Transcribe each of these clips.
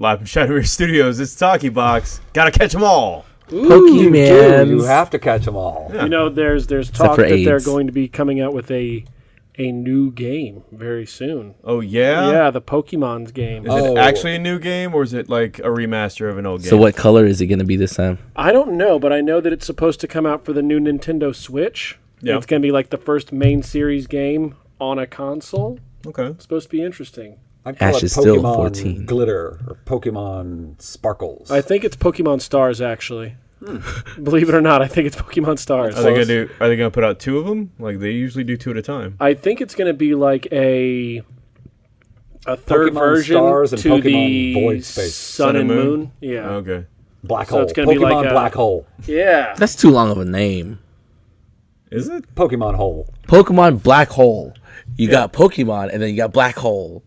Live from Shadowmere Studios, it's Talkie Box. Gotta catch them all. Pokemon. do. You have to catch them all. Yeah. You know, there's there's talk for that they're going to be coming out with a a new game very soon. Oh yeah. yeah, the Pokemon's game. Is Oh. it actually a new game or is it like a remaster of an old game? So what color is it going to be this time? I don't know, but I know that it's supposed to come out for the new Nintendo Switch. Yeah. It's going to be like the first main series game on a console. Okay. It's supposed to be interesting. I call Ash it is still Pokemon 14. Glitter or Pokemon Sparkles. I think it's Pokemon Stars actually. Hmm. Believe it or not, I think it's Pokemon Stars. Are they gonna do? Are they gonna put out two of them? Like they usually do two at a time. I think it's going to be like a a third Pokemon version Stars and to Pokemon the Void Space. Sun, and Moon. Yeah, Okay. Black So Hole. it's gonna be Pokemon like a- Black Hole. yeah. That's too long of a name. Is it? Pokemon Hole. Pokemon Black Hole. You got Pokemon, and then you got Black Hole.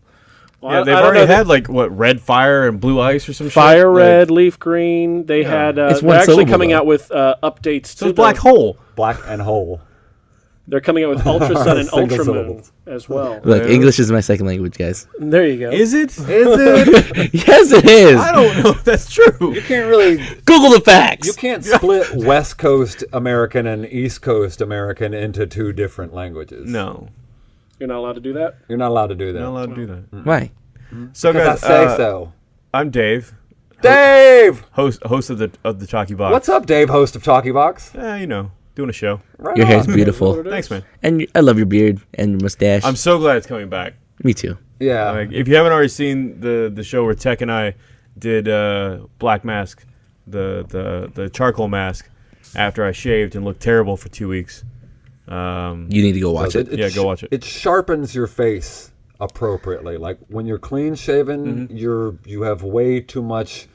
Well, Yeah, they've I already had like what red fire and blue ice or some shit? Fire Like- Red, Leaf Green. They had. Uh, It's they're one actually coming though. out with uh, updates So to it's black hole. Black and Hole. They're coming out with Ultra Sun and Single Ultra Moon as well. Look, Yeah. English is my second language, guys. There you go. Is it? Is it? yes, it is. I don't know if that's true. you can't really. Google the facts. You can't split West Coast American and East Coast American into two different languages. No, You're not allowed to do that. You're not allowed to do that. not allowed to do that. Why? So Because guys, I say uh, so. I'm Dave, Dave! host host of the of the Talkie Box. What's up, Dave, host of Talkie Box? Eh, you know, doing a show. Right Your hair's on. beautiful, Thanks, man. and I love your beard and your mustache. I'm so glad it's coming back. Me too. Yeah. Like, if you haven't already seen the the show where Tech and I did uh, Black Mask, the the the charcoal mask, after I shaved and looked terrible for two weeks. Um, You need to go watch So it. Yeah, go watch it. It sharpens your face appropriately. Like when you're clean shaven, Mm-hmm. you're you have way too much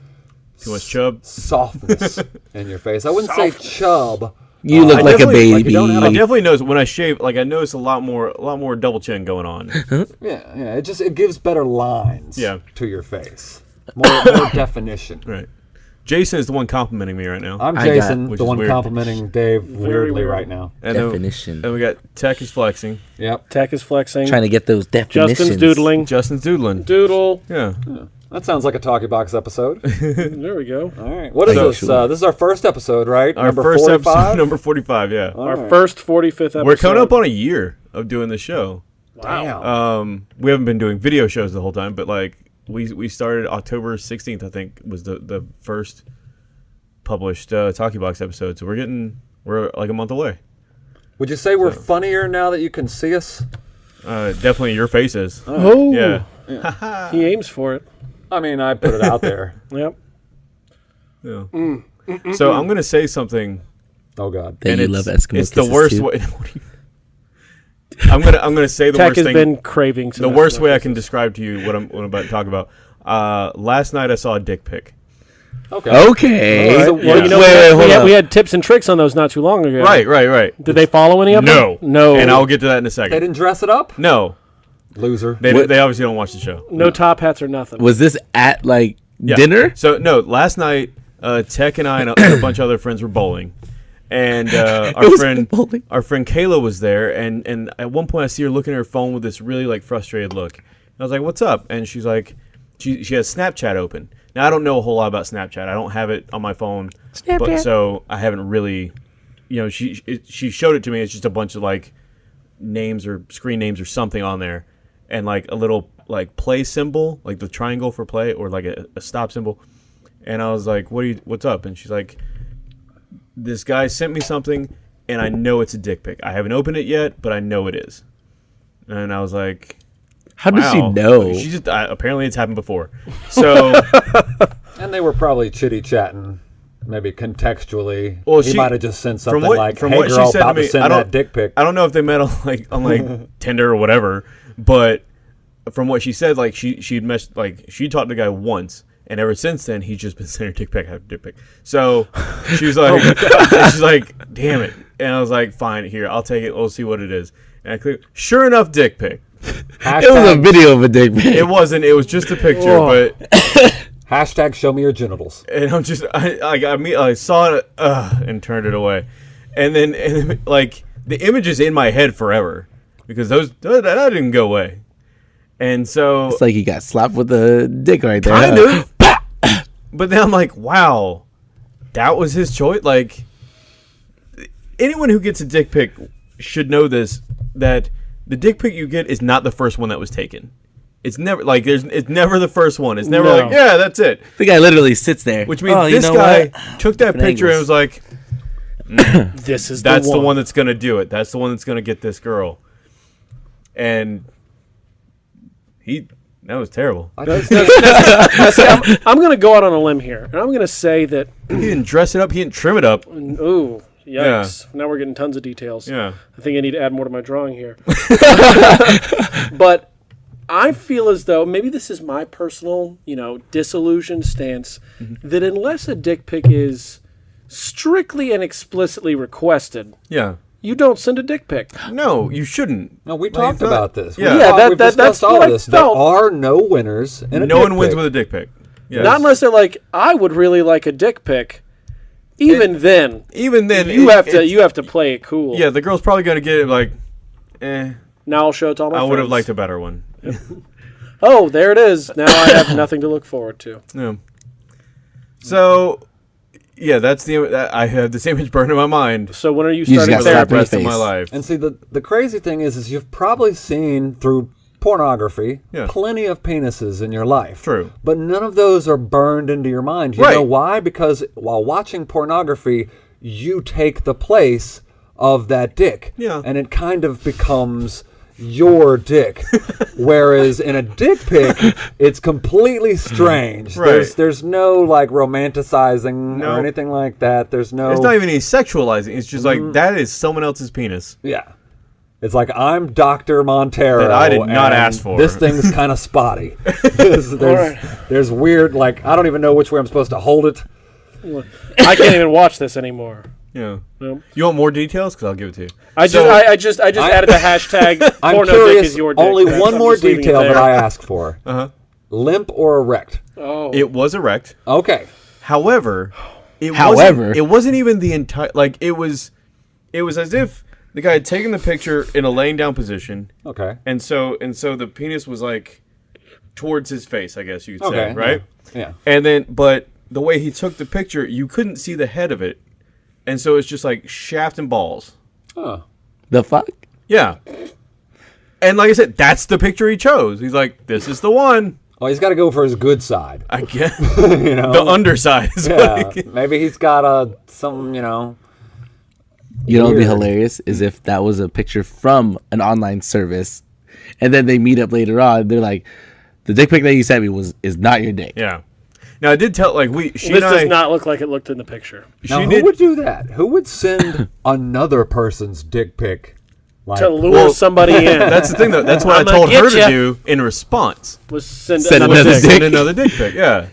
too much chub. softness in your face. I wouldn't say chub. You Uh, look I like a definitely- like you don't have baby. I definitely notice when I shave. Like I notice a lot more, a lot more double chin going on. Yeah, yeah. It just it gives better lines Yeah. to your face. More, more definition. right. Jason is the one complimenting me right now. I'm I got- Jason, Which the is one weird. complimenting Dave weirdly weird. right now. and then- Definition. and we got Tech is flexing. Yep. Tech is flexing. Trying to get those definitions. Justin's doodling. Justin's doodling. Doodle. Yeah. That sounds like a Talkie Box episode. There we go. All right. What is So- this? Uh, this is our first episode, right? Our Number first 45? episode, number forty-five. Yeah. All Our right. first 45th episode. We're coming up on a year of doing the show. Damn. Um, we haven't been doing video shows the whole time, but like we we started October sixteenth, I think, was the the first published uh, Talkie Box episode. So we're getting we're like a month away. Would you say we're funnier now that you can see us? Uh, definitely your faces. Oh, Yeah. He aims for it. I mean, I put it out there. Yep. yeah. So I'm gonna say something, Oh God. That and you it's, love Eskimo it's the worst too. way. what do you- I'm gonna I'm gonna say the Tech worst has thing. been craving some the worst way I can describe to you what I'm what I'm about to talk about. Uh, last night I saw a dick pic. Okay. Okay. So, Well, Yeah. you know, Wait, we, wait, had, hold we, had, up. we had tips and tricks on those not too long ago. Right, right, right. Did they follow any of No, them? No. No and I'll get to that in a second. They didn't dress it up? No, Loser. they What- they obviously don't watch the show. no top hats or nothing. Was this at like Yeah. dinner? So no, last night uh, Tech and I and a, and a bunch of other friends were bowling, and uh, our friend our friend Kayla was there, and and at one point I see her looking at her phone with this really like frustrated look. And I was like, "What's up?" And she's like, she she has Snapchat open. Now I don't know a whole lot about Snapchat. I don't have it on my phone, but so I haven't really, you know, she it, she showed it to me. It's just a bunch of like names or screen names or something on there, and like a little like play symbol, like the triangle for play, or like a, a stop symbol. And I was like, "What are you? What's up?" And she's like, "This guy sent me something, and I know it's a dick pic. I haven't opened it yet, but I know it is." And I was like, How does she "Wow." know? She just uh, apparently it's happened before. So And they were probably chitty chatting, maybe contextually. Well, he she- might have just sent something from what like, from "Hey what girl, she said to about to, me, send I don't dick pic." I don't know if they met on like on like Tinder or whatever, but from what she said, like she she'd messed like she talked to the guy once, and ever since then he's just been sending her dick pic after dick pic. So she was like, and she's like, damn it, and I was like, fine, here I'll take it. We'll see what it is. And I clicked, sure enough, dick pic. it was a video of a dick pic. It wasn't. It was just a picture, Oh. but hashtag show me your genitals. and I'm just I I got me I saw it uh, and turned it away, and then and then, like the image is in my head forever because those that, that didn't go away, and so It's like he got slapped with a dick right there. kind huh? of but then I'm like, wow, that was his choice. Like anyone who gets a dick pic should know this that the dick pic you get is not the first one that was taken. It's never like there's it's never the first one. It's never No. like yeah, that's it. The guy literally sits there. Which means "Oh, you this know guy what? took that Different picture and was like, This is that's the the one. one that's gonna do it. That's the one that's gonna get this girl. And he that was terrible. That's- that's- that's- now, see, I'm, I'm going to go out on a limb here, and I'm going to say that. He didn't dress it up. He didn't trim it up. Ooh, yikes! Now we're getting tons of details. Yeah. I think I need to add more to my drawing here. but I feel as though maybe this is my personal, you know, disillusioned stance Mm-hmm. that unless a dick pic is strictly and explicitly requested, Yeah. You don't send a dick pic. No, you shouldn't. No, we Like, talked that- about this. We yeah. Yeah, that- that- that's all what of I felt. There are no winners in a No dick one wins with a dick pic. Yes. Not unless they're like, I would really like a dick pic. Even then, Even then, you it- have to it's- you have to play it cool. Yeah, the girl's probably gonna get it like, eh. Now I'll show it to all my I would have liked a better one. Oh, there it is. Now I have nothing to look forward to. Yeah. So, yeah, that's the I have this image burned in my mind So when are you just starting gotta for the therapy? rest of my life. And see, the the crazy thing is, is you've probably seen through pornography Yeah. plenty of penises in your life. True. But none of those are burned into your mind. You Right. know why? Because while watching pornography, you take the place of that dick. Yeah. And it kind of becomes your dick. Whereas in a dick pic, it's completely strange. Right. There's there's no like romanticizing No. or anything like that. There's no It's not even any sexualizing. It's just like mm-hmm. that is someone else's penis. Yeah. It's like I'm Doctor Montero. That I did not and ask for. This thing's kind of spotty. there's, there's, Alright. there's weird, like I don't even know which way I'm supposed to hold it. I can't even watch this anymore. Yeah. Nope. You want more details? Because I'll give it to you. I just, I, I just, I just I- added the hashtag I'm porno dick curious. is your dick. Only That's- one I'm more just leaving it detail that. I asked for: Uh-huh. limp or erect. Oh, It was erect. Okay. However, it However. wasn't, it wasn't even the entire like it was it was as if the guy had taken the picture in a laying down position Okay. and so and so the penis was like towards his face, I guess you could Okay. say, right? Yeah. And then but the way he took the picture, you couldn't see the head of it. And so it's just like shaft and balls. Oh. The fuck? Yeah. And like I said, that's the picture he chose. He's like, this is the one. Well, he's got to go for his good side. I guess you know. the underside is yeah. what he- Maybe he's got a some. You know. You know what'd be hilarious is if that was a picture from an online service, and then they meet up later on. They're like, "The dick pic that you sent me was is not your dick." Yeah. Now I did tell like we she this and I does not look like it looked in the picture. she Now, who did would do that? Who would send another person's dick pic? Like, To lure Well, somebody in, That's the thing though. That's what I I'ma told her get to do in response. was send, Send another another dick. dick. Send another dick pic. Yeah.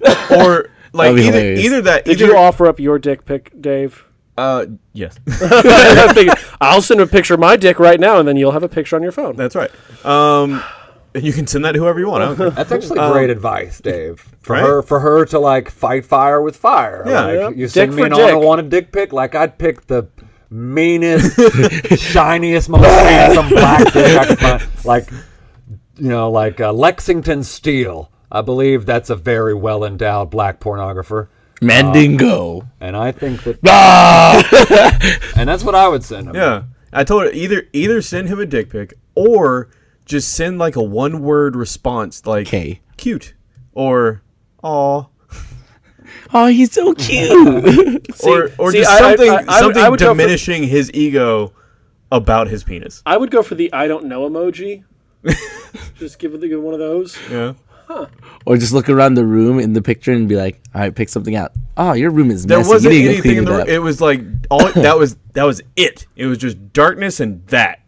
Or like either hilarious. either that Did either you offer up your dick pic, Dave? uh yes. I figured, I'll send a picture of my dick right now, and then you'll have a picture on your phone. That's right. Um and you can send that to whoever you want. I don't care. That's actually great advice, Dave. For Um, right? her, for her to like fight fire with fire. Yeah. like, Yeah. you send Dick me for an dick. unwanted dick pic. Like I'd pick the meanest, shiniest, most handsome black dick I could find. Like, you know, like uh, Lexington Steele. I believe that's a very well endowed black pornographer, Mandingo. and I think that, Ah! and that's what I would send him. Yeah. I told her either either send him a dick pic or just send like a one word response like Okay. cute or aw Oh, he's so cute. or or see, just I- I- something I- I something I would go for- diminishing his ego about his penis. I would go for the I don't know emoji. Just give it give one of those. Yeah. or just look around the room in the picture and be like, "All right, pick something out." Oh, your room is There messy. wasn't you need to go anything clean in it the up. it was like all that was that was it. It was just darkness and that.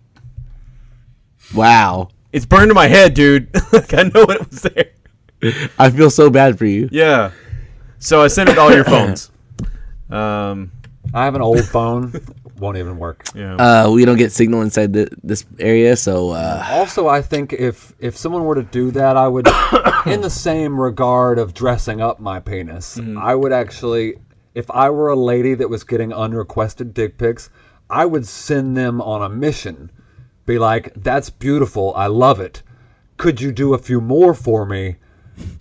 Wow. It's burned in my head, dude. like I know it was there. I feel so bad for you. Yeah. So I sent it to all your phones. Um I have an old phone. Won't even work. yeah. Uh, we don't get signal inside the, this area, so uh, Also, I think if if someone were to do that, I would, in the same regard of dressing up my penis, I would actually, if I were a lady that was getting unrequested dick pics, I would send them on a mission. Be like, "That's beautiful. I love it. Could you do a few more for me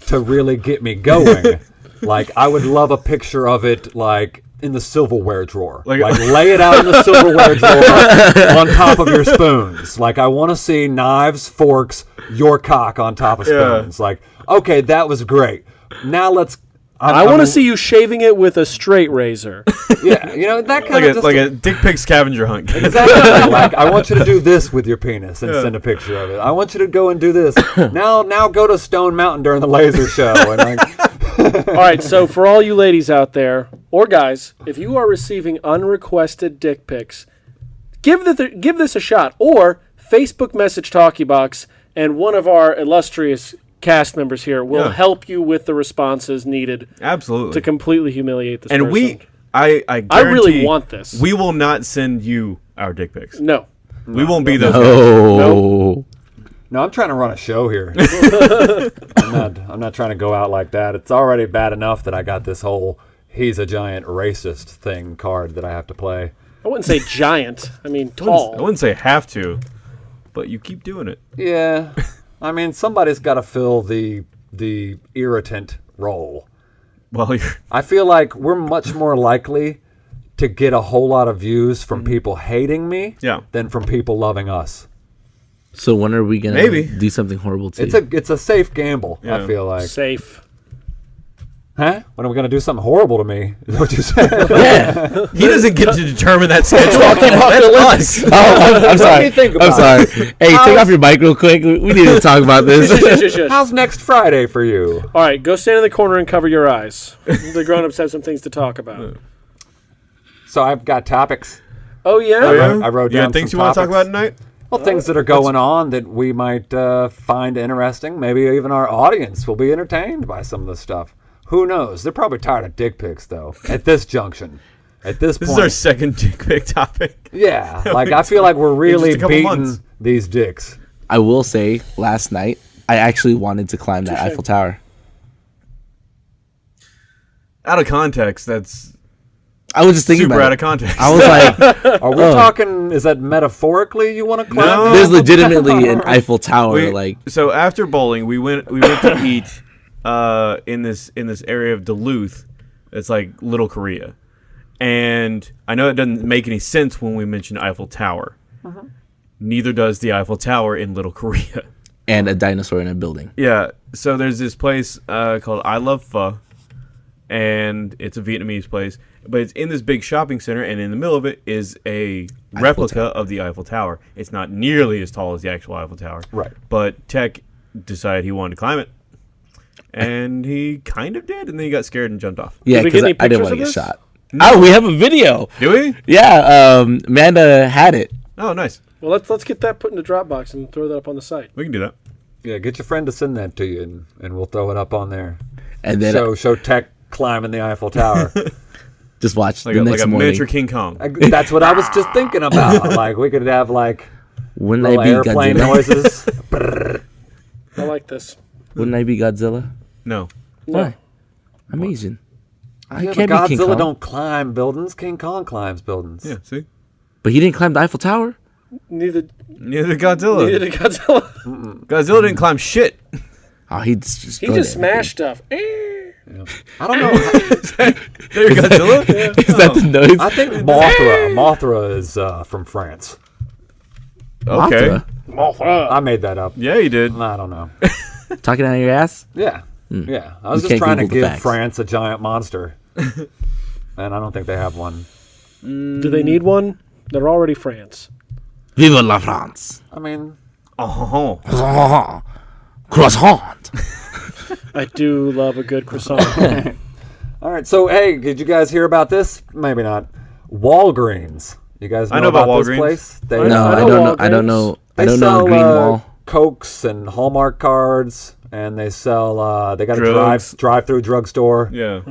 to really get me going?" Like I would love a picture of it like in the silverware drawer. Like- Like, lay it out in the silverware drawer on top of your spoons. Like I want to see knives, forks, your cock on top of Yeah. spoons. Like okay, that was great. Now let's. I want to see you shaving it with a straight razor. Yeah, you know that kind like of a just like a dick pic scavenger hunt. Exactly. like I want you to do this with your penis and send a picture of it. I want you to go and do this. now now go to Stone Mountain during the laser show and like All right, so for all you ladies out there or guys, if you are receiving unrequested dick pics, give the give this a shot or Facebook message Talkie Box and one of our illustrious cast members here will Yeah. help you with the responses needed Absolutely. to completely humiliate this and person. we, I, I, I really want this. We will not send you our dick pics. no. We won't be those. guys. Oh, No, I'm trying to run a show here. I'm not I'm not trying to go out like that. It's already bad enough that I got this whole he's a giant racist thing card that I have to play. I wouldn't say giant. I mean tall. I tall. wouldn't say have to, but you keep doing it. Yeah. I mean somebody's got to fill the the irritant role. Well, you're, I feel like we're much more likely to get a whole lot of views from mm-hmm. people hating me Yeah. than from people loving us. so when are we gonna Maybe. do something horrible to It's you? a it's a safe gamble. Yeah. I feel like. Safe. Huh? When are we gonna do something horrible to me? Is what you said? yeah. he doesn't get to determine that schedule. That's us. Oh, I'm, I'm sorry. me think I'm sorry. Hey, take off your mic real quick. We we need to talk about this. shush, shush, shush. How's next Friday for you? All right, go stand in the corner and cover your eyes. The grown-ups have some things to talk about. So I've got topics. Oh yeah. I wrote- I wrote you down things some you want to talk topics. about tonight? Well, things that are going on that we might uh, find interesting. Maybe even our audience will be entertained by some of this stuff. Who knows? They're probably tired of dick pics, though. At this junction, at this, This point, is our second dick pic topic. yeah. Like I feel like we're really beating months. these dicks. I will say, last night I actually wanted to climb that Eiffel Tower. Out of context, that's I was just thinking super about out it. of context. I was like, Are we oh. talking? Is that metaphorically you want to climb? No. there's legitimately an Eiffel Tower. We- like, so after bowling, we went we went to eat uh, in this in this area of Duluth. It's like Little Korea, and I know it doesn't make any sense when we mention Eiffel Tower. Neither does the Eiffel Tower in Little Korea. and a dinosaur in a building. Yeah. So there's this place uh, called I Love Pho, and it's a Vietnamese place, but it's in this big shopping center, and in the middle of it is a replica of the Eiffel Tower. It's not nearly as tall as the actual Eiffel Tower. Right. But Tech decided he wanted to climb it, and he kind of did, and then he got scared and jumped off. Yeah, we because get I, any I didn't want to of get this? shot. Oh, we have a video. Do we? Yeah, um, Amanda had it. Oh, nice. Well, let's let's get that put in the Dropbox and throw that up on the site. We can do that. Yeah, get your friend to send that to you, and, and we'll throw it up on there. And then Show show tech climbing the Eiffel Tower. just watch Like the a, like a morning. miniature King Kong. I- That's what I was just thinking about. Like we could have like Wouldn't little be airplane Godzilla? noises. I like this. Wouldn't I be Godzilla? No. Why? I'm I Yeah, but can't be King Godzilla Kong. don't climb buildings. King Kong climbs buildings. Yeah. See. But he didn't climb the Eiffel Tower. Neither Neither did Godzilla. neither did Godzilla. Godzilla didn't climb shit. Oh, he just He destroyed just everything. smashed stuff. Eh. I don't know. There, Godzilla. Is that the noise? I think Mothra. Mothra is uh, from France. Okay. Mothra? I made that up. Yeah, you did. I don't know. Talking out of your ass? Yeah, yeah. I was You just trying to Google the give facts. France a giant monster, and I don't think they have one. Do they need one? They're already France. Vive la France! I mean, Oh, Croissant! I do love a good croissant. all right. So, hey, did you guys hear about this? Maybe not. Walgreens. You guys know, I know about this Walgreens. place? They, I No, I I, know don't know. I don't Walgreens. know. I don't sell know Green uh, Wall. Cokes and Hallmark cards, and they sell. Uh, they got a drive drive through drugstore. yeah.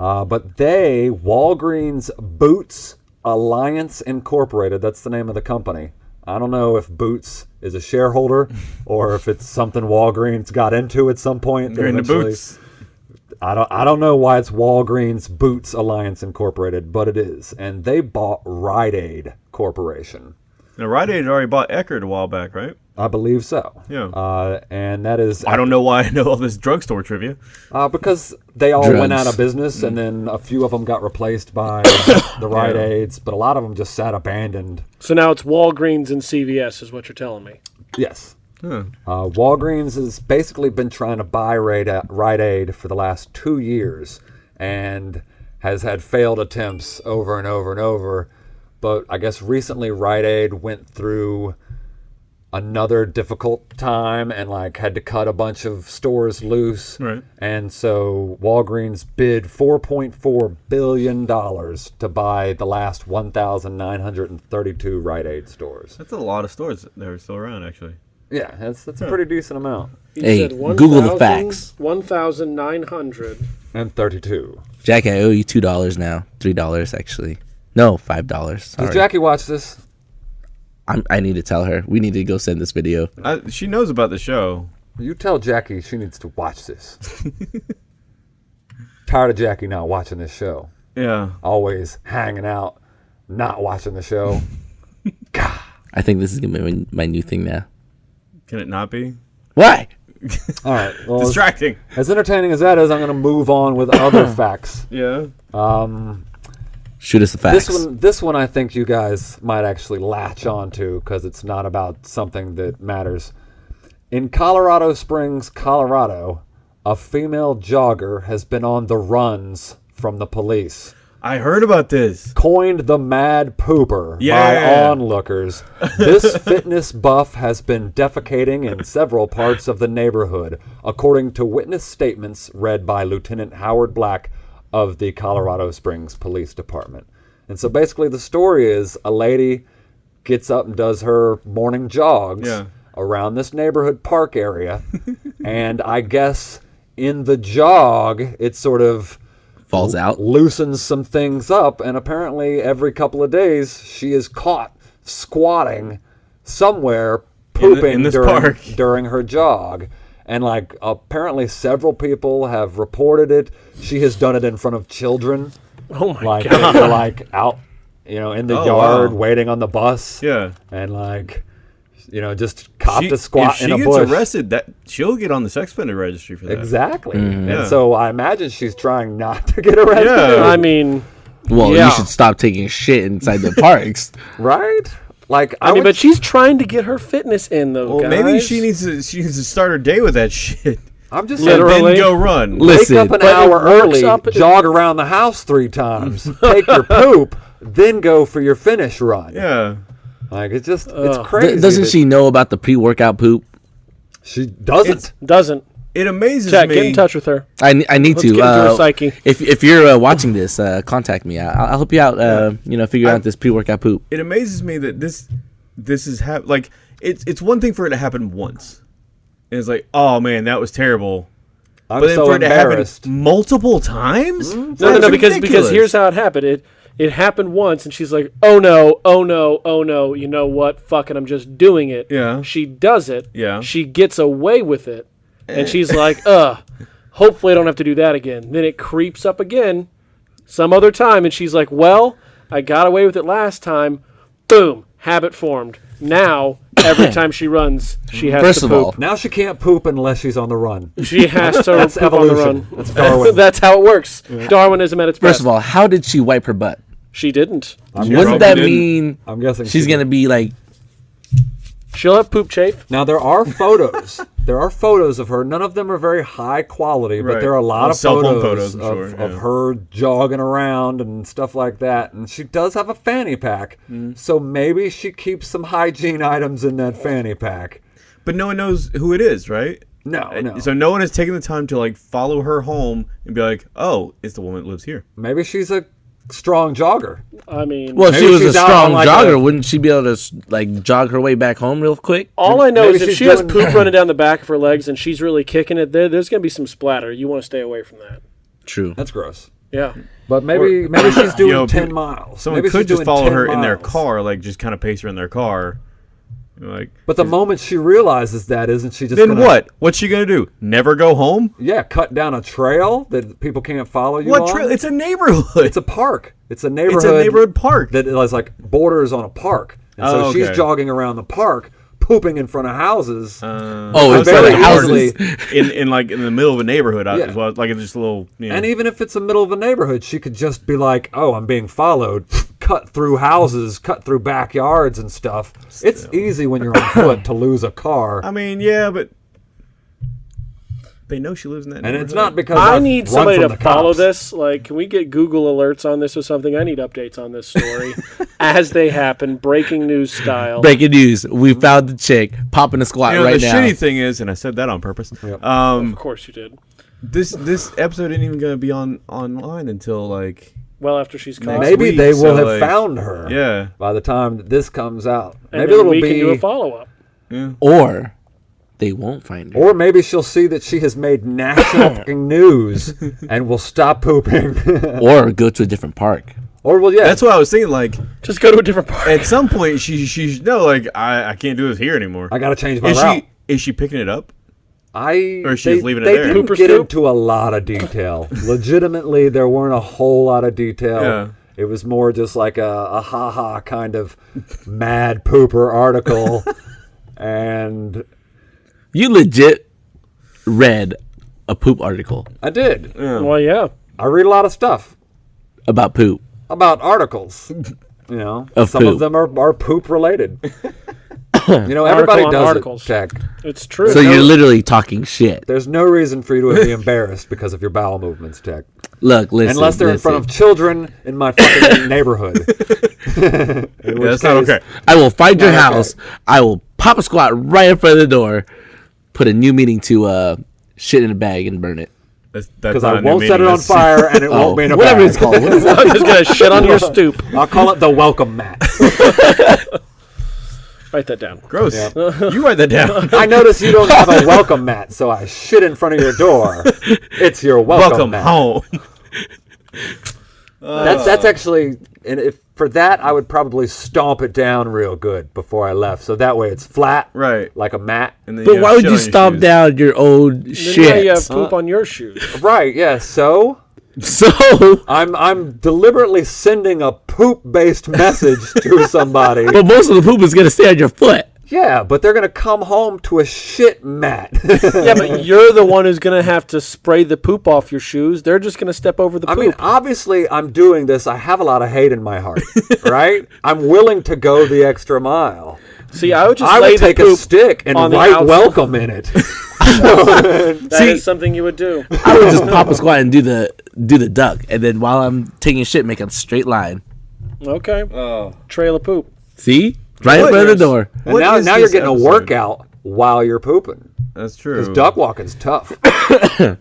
Uh, but they, Walgreens Boots Alliance Incorporated, that's the name of the company. I don't know if Boots is a shareholder or if it's something Walgreens got into at some point. You're into eventually- boots. I don't I don't know why it's Walgreens Boots Alliance Incorporated, but it is. And they bought Rite Aid Corporation. Now, Rite Aid already bought Eckerd a while back, right? I believe so. Yeah. Uh, and that is I don't know why I know all this drugstore trivia. uh, because they all went out of business, and then a few of them got replaced by the Rite Yeah. Aids, but a lot of them just sat abandoned. So now it's Walgreens and CVS, is what you're telling me. Yes. Huh. Uh, Walgreens has basically been trying to buy Rite, Rite Aid for the last two years and has had failed attempts over and over and over. But I guess recently Rite Aid went through another difficult time and like had to cut a bunch of stores loose. Right. And so Walgreens bid 4.4 billion dollars to buy the last 1,932 Rite Aid stores. That's a lot of stores that are still around, actually. Yeah, that's that's a pretty decent amount. You Hey, said Google the facts. 1,900. And 32. Jackie, I owe you two dollars now. Three dollars actually. No, five dollars. Does Jackie watch this? I'm, I need to tell her. We need to go send this video. I, she knows about the show. You tell Jackie she needs to watch this. Tired of Jackie not watching this show. Yeah. Always hanging out, not watching the show. God. I think this is gonna be my, my new thing now. Can it not be? Why? All right. Well, as, Distracting. as entertaining as that is, I'm going to move on with other facts. Yeah. Um, Shoot us the facts. this one, this one, I think you guys might actually latch onto because it's not about something that matters. In Colorado Springs, Colorado, a female jogger has been on the runs from the police. I heard about this. coined the mad pooper by onlookers. This fitness buff has been defecating in several parts of the neighborhood, according to witness statements read by Lieutenant Howard Black of the Colorado Springs Police Department. And so basically, the story is a lady gets up and does her morning jogs Yeah. around this neighborhood park area, and I guess in the jog, it sort of falls out. loosens some things up, and apparently every couple of days she is caught squatting somewhere In the- pooping in this during, park. during her jog. And like apparently several people have reported it. She has done it in front of children, Oh my like god. they're, like out, you know, in the Oh, yard wow. waiting on the bus, Yeah. and like, you know, just copped She- a squat in a bush. if she gets arrested, that she'll get on the sex offender registry for that. Exactly. Mm-hmm. Yeah. And so I imagine she's trying not to get arrested. Yeah. I mean, Well, Yeah. you should stop taking shit inside the parks. Right? Like I, I mean, would but she's trying to get her fitness in, though. Well, guys. maybe she needs to. She needs to start her day with that shit. I'm just And saying, Literally. then go run. Listen, wake up an hour early, up- jog around the house three times, take your poop, then go for your finish run. Yeah. Like it's just Ugh. it's crazy. Th- doesn't that she know about the pre-workout poop? She doesn't. It's- doesn't. It amazes Jack, me. get in touch with her. I, I need Let's to. get into her uh, psyche. If if you're uh, watching this, uh, contact me. I, I'll help you out. Uh, you know, figure out this pre-workout poop. It amazes me that this this is hap- like it's it's one thing for it to happen once. And it's like, oh man, that was terrible. I'm But then so for it to happen multiple times? No, no, no, because because here's how it happened. It it happened once, and she's like, "Oh no, oh no, oh no." You know what? Fuck it, I'm just doing it. Yeah. She does it. Yeah. She gets away with it, and she's like, "Ugh." Hopefully, I don't have to do that again. Then it creeps up again, some other time, and she's like, "Well, I got away with it last time." Boom, habit formed. Now every time she runs, she has First to of poop. all, Now she can't poop unless she's on the run. She has to That's poop on the evolution. run. That's Darwin. That's how it works. Darwinism at its best. first of all, how did she wipe her butt? she didn't. She Wouldn't that didn't. mean I'm guessing she's she- gonna be like? She'll have poop chafe. Now there are photos. there are photos of her. None of them are very high quality, but Right. there are a lot Well, of cell phone photos, photos, I'm of, sure, of yeah. her jogging around and stuff like that. And she does have a fanny pack, Mm. so maybe she keeps some hygiene items in that fanny pack. But no one knows who it is, right? No, no. So no one has taken the time to like follow her home and be like, "Oh, it's the woman that lives here." Maybe she's a strong jogger. I mean, Well, if she was a she's out strong like, jogger, a- wouldn't she be able to like jog her way back home real quick? all I know maybe is if she has poop running down the back of her legs and she's really kicking it, there, there's going to be some splatter. You want to stay away from that. True. That's gross. Yeah. But maybe maybe she's doing know, ten miles. Someone maybe could just follow 10 her in their car, like just kind of pace her in their car. You're Like, But the moment she realizes that, isn't she just then gonna, what? What's she gonna do? Never go home? Yeah, cut down a trail that people can't follow you What on. trail? It's a neighborhood. It's a park. It's a neighborhood. It's a neighborhood park. that is like borders on a park. And so Oh, she's jogging around the park, pooping in front of houses. Uh, Oh, I it's was very thinking houses. in in like in the middle of a neighborhood Yeah. as well, like it's just a little. You know, and even if it's the middle of a neighborhood, she could just be like, "Oh, I'm being followed." Cut through houses, cut through backyards and stuff. It's easy when you're on foot to lose a car, I mean, yeah, but they know she lives in that. and it's not because I I've need run somebody from to follow cops. this. Like, can we get Google alerts on this or something? I need updates on this story as they happen, breaking news style. Breaking news: We found the chick popping a squat You know, right the now. shitty thing is, and I said that on purpose. Yep. Um, Of course you did. this this episode ain't even gonna be on online until like Well, after she's caught, Next Maybe week, they will so, have like, found her. yeah By the time that this comes out, and maybe then it'll we be, can do a follow up. yeah. or they won't find her. or maybe she'll see that she has made national news and will stop pooping. or go to a different park. or well, yeah, That's what I was thinking. Like Just go to a different park. at some point, she she should know. Like I I can't do this here anymore. I got to change my is route. she is she picking it up? I Or she they, was leaving it they there. didn't Pooper get scoop? into a lot of detail. Legitimately, there weren't a whole lot of detail. Yeah. It was more just like a, a ha ha kind of mad pooper article, and You legit read a poop article I did. Well, yeah. I read a lot of stuff about poop. about articles. You know, Of some of them are, are poop related. You know, everybody on does articles. it. Tech. It's true. So you're literally talking shit. There's no reason for you to be embarrassed because of your bowel movements, Tech. Look, listen. Unless they're in front of children in my fucking neighborhood. In Yeah, which that's not okay. I will find your Okay. house. I will pop a squat right in front of the door. Put a new meaning to uh, shit in a bag and burn it. That's, that's Because not I a new won't set it on fire and it Oh, won't be in a whatever bag. it's called. What is that? I'm just gonna shit on your stoop. I'll call it the welcome mat. Write that down. Gross. you write that down. I notice you don't have a welcome mat, so I shit in front of your door. It's your welcome, Welcome mat. home. That's that's actually, and if for that I would probably stomp it down real good before I left, so that way it's flat, right. like a mat. And then But why would you on your stomp shoes. down your old Then now uh, shit? you have poop on your shoes. Right? Yeah. So So I'm I'm deliberately sending a poop-based message to somebody. But most of the poop is gonna stay on your foot. Yeah, but they're gonna come home to a shit mat. Yeah, but you're the one who's gonna have to spray the poop off your shoes. They're just gonna step over the poop. I mean, obviously, I'm doing this. I have a lot of hate in my heart, right? I'm willing to go the extra mile. See, I would just I lay would the take a poop. stick and on the write outside. welcome in it. That is See- something you would do. I would just pop a squat and do the do the duck, and then while I'm taking a shit, make a straight line. Okay. Oh. Trail of poop. See, right in front of the door. And What now, is now you're this getting a workout while you're pooping. That's true. Because duck walking's tough.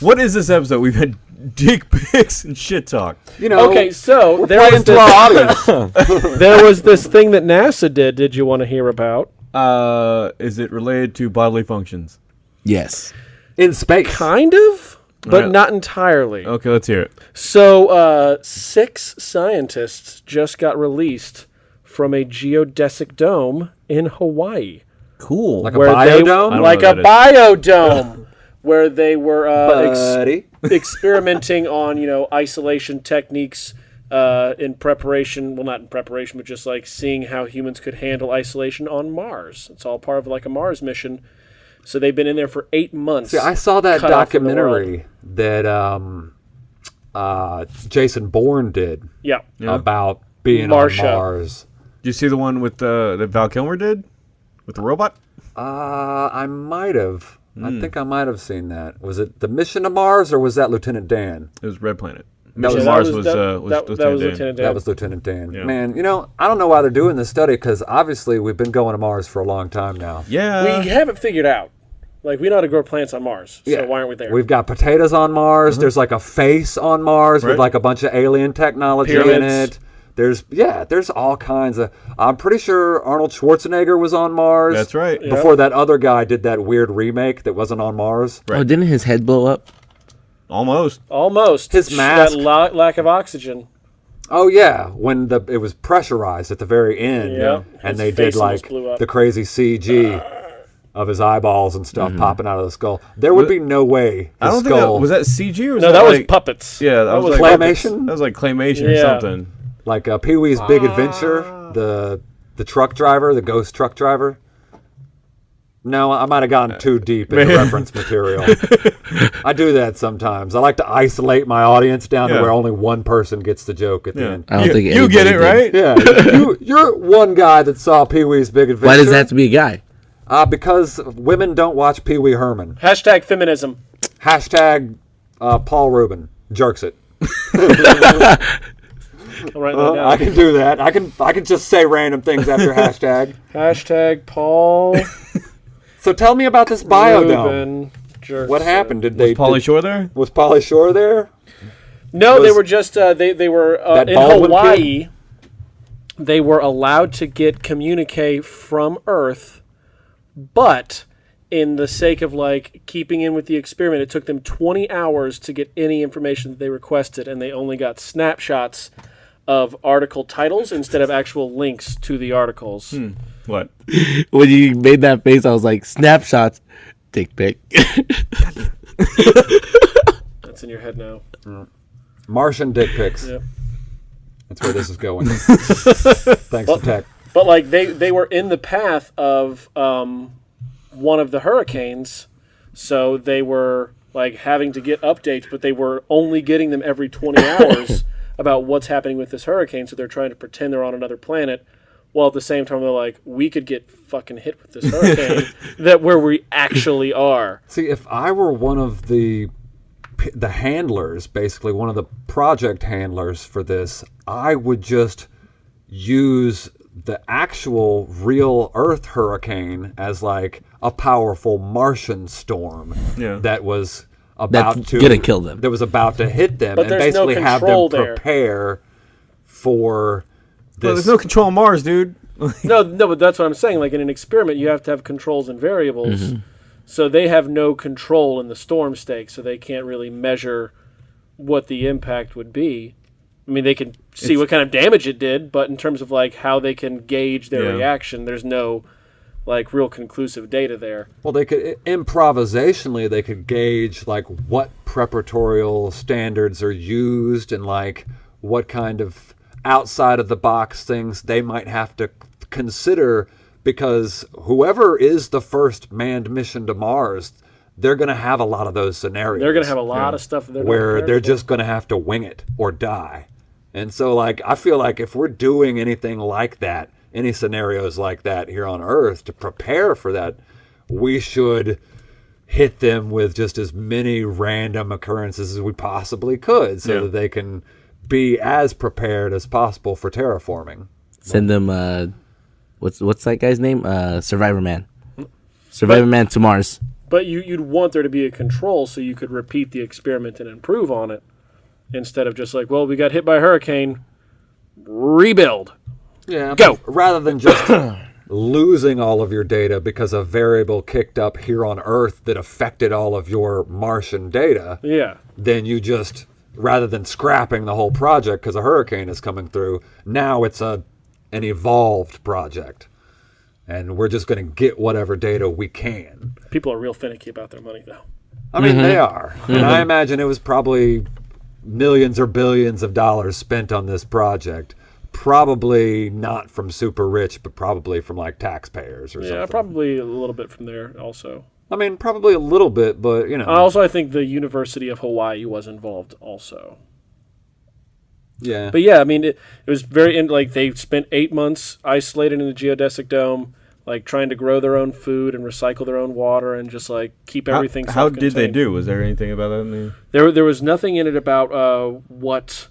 What is this episode? We've had dick pics and shit talk. You know, Okay, so we're there playing was, this, there was this thing that NASA did. Did you want to hear about? Uh, is it related to bodily functions? Yes. in space. Kind of, but Alright. not entirely. Okay, let's hear it. So, uh, six scientists just got released from a geodesic dome in Hawaii. Cool. Like a where they biodome? Like a biodome, where they were uh, ex- experimenting on you know isolation techniques uh, in preparation. Well, not in preparation, but just like seeing how humans could handle isolation on Mars. It's all part of like a Mars mission. So they've been in there for eight months. See, I saw that cut off from the world. documentary that um, uh, Jason Bourne did Yeah. about being Marsha. on Mars. Did you see the one with the that Val Kilmer did with the robot? Uh, I might have. Hmm. I think I might have seen that. Was it the mission to Mars or was that Lieutenant Dan? It was Red Planet. That Mission was- Mars that was, that, uh, was that, that Lieutenant was Dan. Lieutenant Dan. That was Lieutenant Dan. Yeah. Man, you know, I don't know why they're doing this study because obviously we've been going to Mars for a long time now. Yeah. we have it figured out. Like we know how to grow plants on Mars. So why aren't we there? We've got potatoes on Mars. There's like a face on Mars with like a bunch of alien technology in it. There's yeah, there's all kinds of. I'm pretty sure Arnold Schwarzenegger was on Mars. That's right. Before that other guy did that weird remake that wasn't on Mars. Oh, didn't his head blow up? Almost. Almost. His mask. That la- lack of oxygen. Oh yeah, when the it was pressurized at the very end, Yeah. and His they did like the crazy CG uh. of his eyeballs and stuff mm-hmm. popping out of the skull. There would be no way. I don't think that was that CG or was No, that, that was like, puppets. Yeah, that, was, like claymation? That was like claymation or something. Like uh, Pee Wee's Big Adventure, the the truck driver, the ghost truck driver. No, I might have gone too deep into reference material. I do that sometimes. I like to isolate my audience down to where only one person gets the joke at the Yeah. end. I don't you, think you get it did. right. Yeah, you, you're one guy that saw Pee Wee's Big Adventure. Why does that have to be a guy? Uh, because women don't watch Pee Wee Herman. Hashtag feminism. Hashtag uh, Paul Rubin jerks it. I'll write that Uh, down. I can do that. I can I can just say random things after hashtag. Hashtag Paul So tell me about this biodome. Rubin What happened? Did they Was Pauly Shore there? was Pauly Shore there? No, they were just uh, they they were uh, in Baldwin Hawaii. They were allowed to get communique from Earth, but in the sake of like keeping in with the experiment, it took them 20 hours to get any information that they requested, and they only got snapshots of article titles instead of actual links to the articles. What? When you made that face, I was like, snapshots, dick pic. That's in your head now. Martian dick pics. Yep. That's where this is going. Thanks to tech. But like they they were in the path of um, one of the hurricanes, so they were like having to get updates, but they were only getting them every 20 hours about what's happening with this hurricane. So they're trying to pretend they're on another planet, while at the same time they're like, we could get fucking hit with this hurricane that where we actually are. See, if I were one of the the handlers, basically one of the project handlers for this, I would just use the actual real Earth hurricane as like a powerful Martian storm Yeah. that was about That's to gonna kill them. That was about to hit them, But and there's no basically have them control there. prepare for this. Well, there's no control on Mars, dude. No, no, but that's what I'm saying. Like in an experiment, you have to have controls and variables. Mm-hmm. So they have no control in the storm stake, so they can't really measure what the impact would be. I mean, they can see what kind of damage it did, but in terms of like how they can gauge their Yeah. reaction, there's no like real conclusive data there. Well, they could improvisationally they could gauge like what preparatorial standards are used and like what kind of outside of the box things they might have to consider because whoever is the first manned mission to Mars, they're going to have a lot of those scenarios. They're going to have a lot of stuff they're where they're for. just going to have to wing it or die. And so, like, I feel like if we're doing anything like that, any scenarios like that here on Earth to prepare for that, we should hit them with just as many random occurrences as we possibly could so Yeah. that they can be as prepared as possible for terraforming. Send them, uh, what's what's that guy's name? Uh, Survivor Man. Survivor Man to Mars. But you, you'd want there to be a control so you could repeat the experiment and improve on it instead of just like, well, we got hit by a hurricane, rebuild. Yeah. Go. Rather than just losing all of your data because a variable kicked up here on Earth that affected all of your Martian data, Yeah. then you just rather than scrapping the whole project because a hurricane is coming through, now it's a an evolved project. And we're just going to get whatever data we can. People are real finicky about their money, though. I mean, they mm-hmm. are. And I mm-hmm. imagine it was probably millions or billions of dollars spent on this project. Probably not from super rich, but probably from like taxpayers or Yeah, something. probably a little bit from there also. I mean, probably a little bit, but you know, also, I think the University of Hawaii was involved also. yeah. But yeah, I mean, it, it was very in, like they spent eight months isolated in the geodesic dome, like trying to grow their own food and recycle their own water and just like keep everything. how did they do? Was there anything about that in the? There, there was nothing in it about uh, what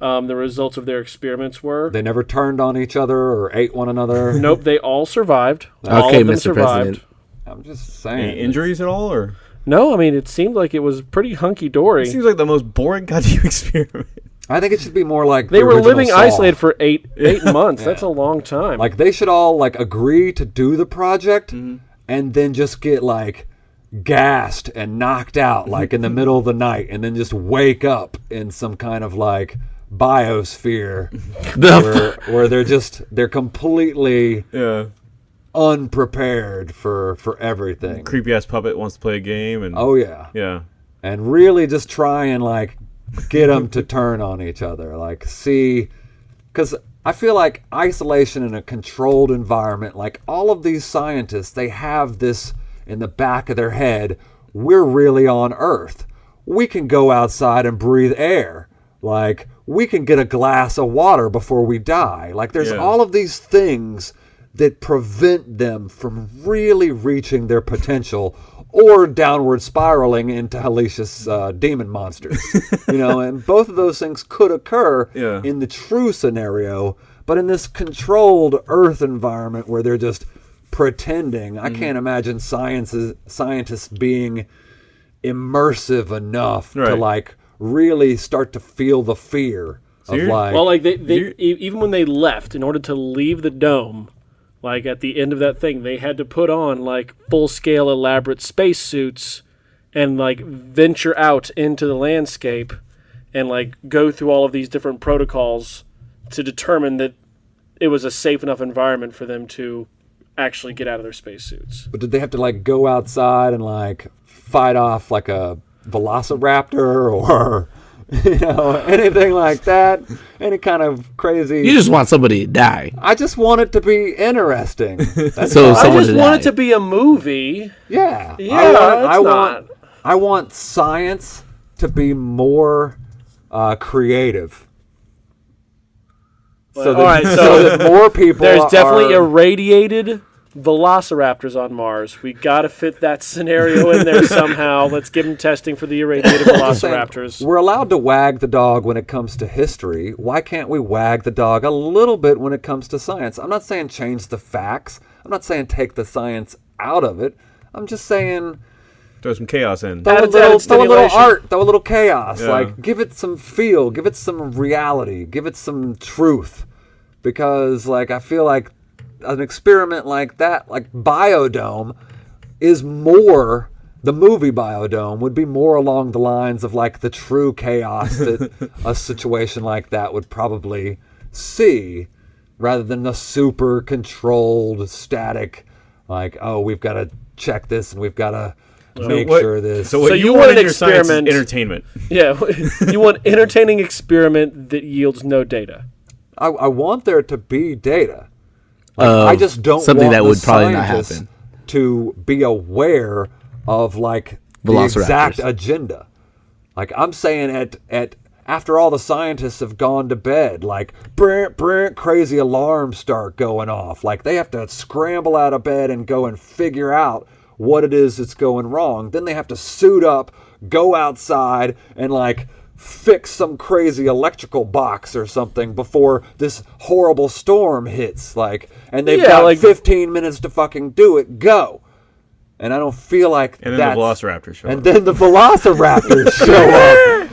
um, the results of their experiments were. they never turned on each other or ate one another. nope, they all survived. all Okay, of them Mr. survived. President. I'm just saying. Any injuries at all, or No, I mean it seemed like it was pretty hunky dory. it seems like the most boring goddamn experiment. I think it should be more like They the were living Saw. isolated for eight eight months. That's a long time. Like they should all like agree to do the project Mm-hmm. and then just get like gassed and knocked out like in the middle of the night and then just wake up in some kind of like biosphere where, where they're just they're completely Yeah, unprepared for for everything. creepy ass puppet wants to play a game, and Oh yeah. yeah, and really just try and like get them to turn on each other like see because i feel like isolation in a controlled environment like all of these scientists they have this in the back of their head, we're really on Earth. We can go outside and breathe air. Like, we can get a glass of water before we die. Like, there's Yeah. all of these things that prevent them from really reaching their potential or downward spiraling into hellacious uh, demon monsters. you know, and both of those things could occur Yeah. in the true scenario, but in this controlled Earth environment where they're just pretending, Mm-hmm. I can't imagine sciences, scientists being immersive enough to like really start to feel the fear of you're- like Well, like they, they e- even when they left, in order to leave the dome, like at the end of that thing, they had to put on like full scale elaborate spacesuits and like venture out into the landscape and like go through all of these different protocols to determine that it was a safe enough environment for them to actually get out of their spacesuits. But did they have to like go outside and like fight off like a velociraptor or you know anything like that? Any kind of crazy? You just want somebody to die. I just want it to be interesting. That's So all. I someone just to want die. it to be a movie. yeah, Yeah, I want, it's I want, not. I want science to be more uh, creative. So All right, that, so so that more people. There's definitely are, irradiated velociraptors on Mars. We got to fit that scenario in there somehow. Let's give them testing for the irradiated saying, velociraptors. We're allowed to wag the dog when it comes to history. Why can't we wag the dog a little bit when it comes to science? I'm not saying change the facts. I'm not saying take the science out of it. I'm just saying Throw some chaos in. throw, a little, throw a little art, throw a little chaos. Yeah. Like give it some feel, give it some reality, give it some truth. Because like I feel like an experiment like that, like Biodome, is more the movie Biodome would be more along the lines of like the true chaos that a situation like that would probably see rather than the super controlled static like oh we've got to check this and we've got to make what- sure this So what So you, you want want an your experiment- entertainment. Yeah, you want entertaining experiment that yields no data. I, I want there to be data. Like, I just don't something want that would probably not scientists happen. to be aware of like the exact agenda. Like I'm saying at at after all the scientists have gone to bed, like brant, brant, crazy alarms start going off. Like they have to scramble out of bed and go and figure out what it is that's going wrong. Then they have to suit up, go outside, and like fix some crazy electrical box or something before this horrible storm hits. Like, and they've Yeah, got like- 15 minutes to fucking do it. Go. And I don't feel like And then that's, the Velociraptor show up and up. then the velociraptors show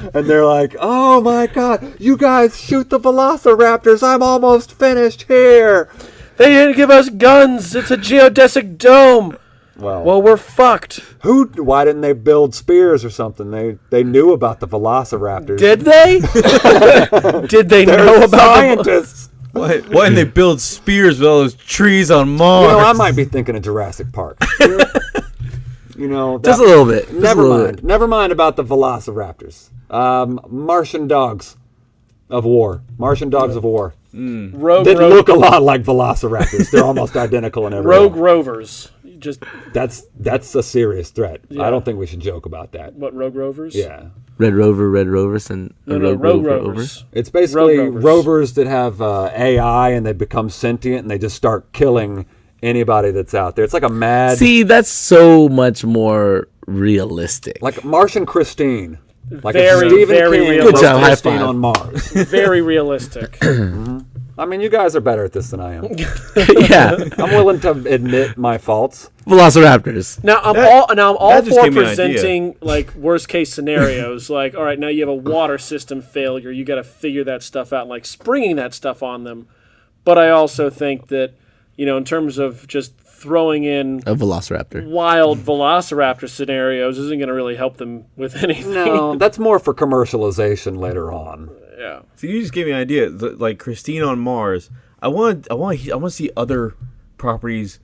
up. And they're like, oh my god, you guys shoot the velociraptors. I'm almost finished here. They didn't give us guns. It's a geodesic dome. Well, Well, we're fucked. who? Why didn't they build spears or something? They they knew about the velociraptors. Did they? Did they know about scientists? What? Why didn't they build spears with all those trees on You Mars? know, I might be thinking of Jurassic Park. you know, Just a little bit. Just Never little mind. bit. Never mind about the velociraptors. Um, Martian dogs of war. Martian dogs of war. rogue, That rogue, look a lot like velociraptors. They're almost identical in every rogue way. rovers? You Just That's that's a serious threat. Yeah. I don't think we should joke about that. what rogue rovers? Yeah. Red Rover, Red Rovers, and No, no, Rogue rogue Rover rovers. over. It's basically rovers. rovers. that have uh, AI and they become sentient and they just start killing anybody that's out there. It's like a mad, See, that's so much more realistic. like Martian Christine, like Very, a Stephen very King realistic. Good job, high Christine five. on Mars. Very realistic. I mean, you guys are better at this than I am. yeah, I'm willing to admit my faults. Velociraptors. Now I'm That- all now I'm all that just for gave me an idea. presenting like worst case scenarios. like, all right, now you have a water system failure. You got to figure that stuff out. Like springing that stuff on them. But I also think that you know, in terms of just throwing in A Velociraptor. wild Velociraptor scenarios, isn't going to really help them with anything. No, that's more for commercialization later on. Yeah. So you just gave me an idea. The- Like Christine on Mars. I want. I want. I want to see other properties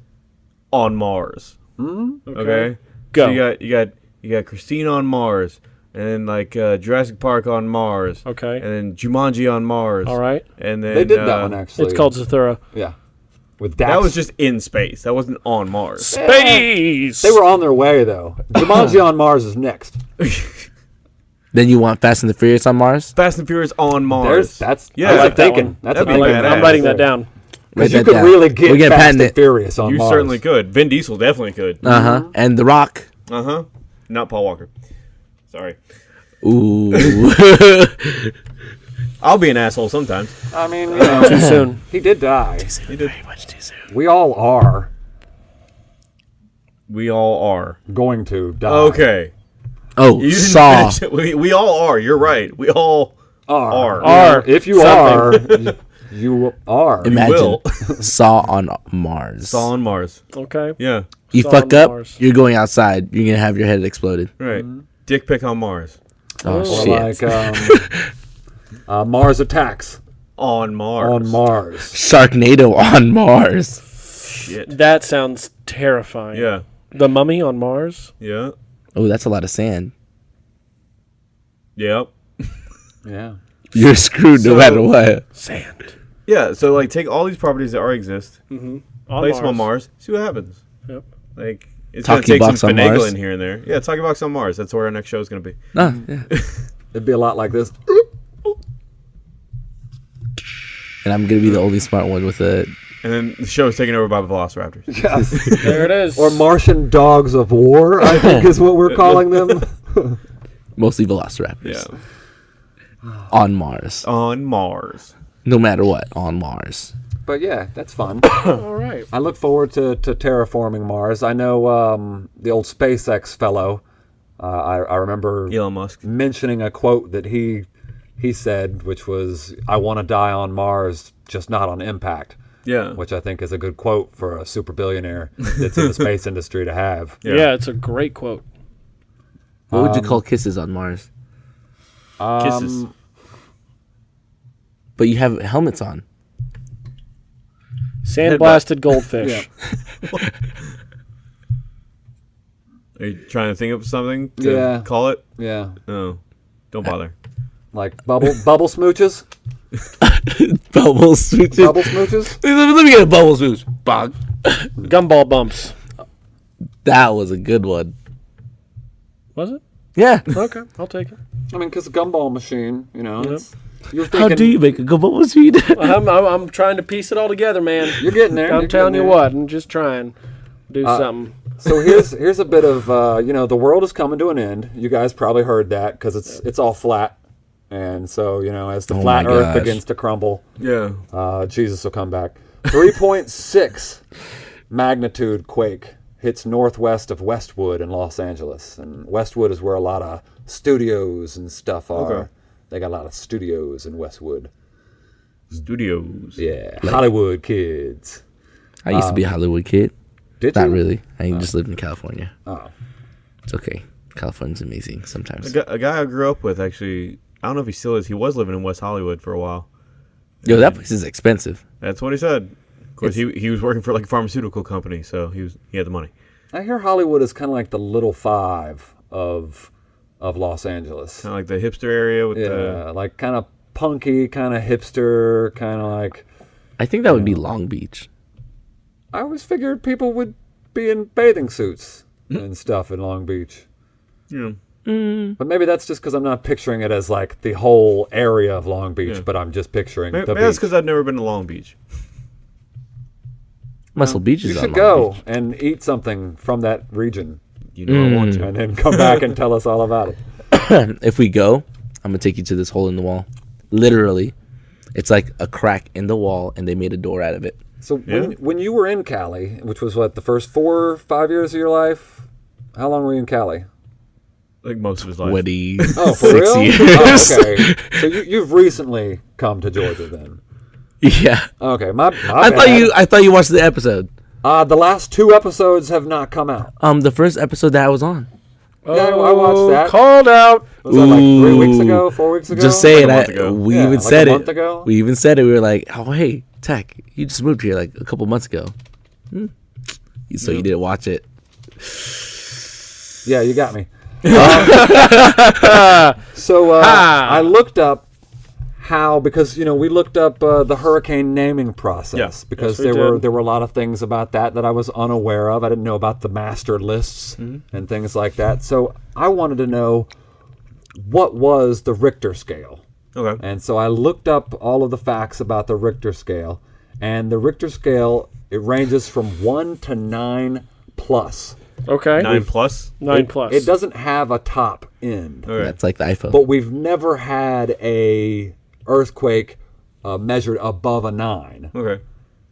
on Mars. Mm, okay. Go. So you got. You got. You got Christine on Mars, and then like uh, Jurassic Park on Mars. Okay. And then Jumanji on Mars. All right. And then They did that uh, one actually. It's called Zathura. yeah. with Dax. That was just in space. That wasn't on Mars. Space. They were on their way though. Jumanji on Mars is next. Then you want Fast and the Furious on Mars? Fast and Furious on Mars. There's that's Yeah, that's I a like that thinking. one. That's That'd a be thinking. badass. I'm writing that down. Because you could down. really We're get Fast patented. and Furious on You Mars. You certainly could. Vin Diesel definitely could. Uh Uh huh. And The Rock. Uh huh. Not Paul Walker. Sorry. Ooh. I'll be an asshole sometimes. I mean, you know, Too soon. he did die. He did. much too soon. We all are We all are. going to die. Okay. Oh, You Saw. We, we all are. You're right. We all Are. are. Are. If you Something. are, you, you are. Imagine will. Saw on Mars. Saw on Mars. Okay. Yeah. you Saw fuck up, Mars. you're going outside. You're gonna have your head exploded. Right. Dick pic on Mars. Oh, Or shit! like um, uh, Mars attacks On Mars. on Mars. Sharknado on Mars. Shit. That sounds terrifying. Yeah. The Mummy on Mars. Yeah. Oh, that's a lot of sand. Yep. Yeah. You're screwed no So- matter what. Sand. Yeah. So like, take all these properties that already exist, On place Mars. them on Mars, see what happens. Yep. Like it's gonna Talkie take some box on Mars? finagling here and there. Yeah, Talkie Box on Mars. That's where our next show is gonna be. No, ah, yeah. It'd be a lot like this. And I'm gonna be the only smart one with it. And then the show is taken over by the Velociraptors. There it is. Or Martian dogs of war, I think is what we're calling them. Mostly Velociraptors. Yeah. On Mars. On Mars. No matter what, on Mars. But yeah, that's fun. All right. I look forward to, to terraforming Mars. I know um, the old SpaceX fellow. Uh, I, I remember Elon Musk. mentioning a quote that he he said, which was, "I want to die on Mars, just not on impact." Yeah. Which I think is a good quote for a super billionaire that's in the space industry to have. Yeah. Yeah. it's a great quote. What would you call kisses on Mars? Kisses. Um, But you have helmets on. Sandblasted goldfish. Are you trying to think of something to Yeah. call it? Yeah, No. Don't bother. like bubble bubble smooches. Bubble smooches. Bubble smooches. Let me get a bubble smooch. Bog. Gumball bumps. That was a good one. Was it? Yeah. Okay, I'll take it. I mean, because gumball machine, you know. it's- You're How do you make a gumball bubble machine? I'm, I'm, I'm trying to piece it all together, man. You're getting there. I'm you're telling you there. what, I'm just trying to do something. So here's here's a bit of uh, you know the world is coming to an end. You guys probably heard that because it's it's all flat, and so you know as the Oh flat Earth gosh. begins to crumble, Yeah. uh, Jesus will come back. Three point six magnitude quake hits northwest of Westwood in Los Angeles, and Westwood is where a lot of studios and stuff are. Okay. They got a lot of studios in Westwood. Studios. Yeah, Hollywood kids. I used to be a Hollywood kid. Did you Not you? really. I just lived in California. Oh. It's okay. California's amazing A sometimes. a guy I grew up with actually. I don't know if he still is. He was living in West Hollywood for a while. Yo, that place is expensive. That's what he said. Of course, he, he was working for like a pharmaceutical company, so he was he had the money. I hear Hollywood is kind of like the little five of of Los Angeles. Kind of like the hipster area with Yeah, like kind of punky, kind of hipster, kind of like. I think that would be Long Beach. I always figured people would be in bathing suits hmm? and stuff in Long Beach. the you know, But maybe that's just because I'm not picturing it as like the whole area of Long Beach, Yeah. but I'm just picturing maybe, the maybe that's because I've never been to Long Beach. Muscle Beach is You on should Long go Beach. and eat something from that region You know I want mm. to. and then come back and tell us all about it. If we go, I'm gonna take you to this hole in the wall. Literally, it's like a crack in the wall, and they made a door out of it. So when, when you were in Cali, which was what the first four, five years of your life, how long were you in Cali? Like most of his life. Twenty Oh, for six real? years. Oh, okay. So you, you've recently come to Georgia then? Yeah. Okay, my, my I thought you. I thought you watched the episode. Uh, the last two episodes have not come out. Um, the first episode that I was on. Yeah, I- I watched that. Called out. Was that like three weeks Ooh. ago, four weeks ago? Just saying, Like a I, month we Yeah, even like a said month it. ago? We even said it. We were like, "Oh, hey, Tech, you just moved here like a couple months ago." Hmm. So you didn't watch it. Yeah, you got me. Uh, so uh, I looked up how because you know we looked up uh, the hurricane naming process Yeah. because Yes, we there were there were a lot of things about that that I was unaware of. I didn't know about the master lists Mm-hmm. and things like that. So I wanted to know what was the Richter scale. Okay. And so I looked up all of the facts about the Richter scale, and the Richter scale it ranges from one to nine plus. Okay. Nine plus. Nine It- plus. It doesn't have a top end, Okay. That's like the iPhone. but we've never had a earthquake uh, measured above a nine. Okay.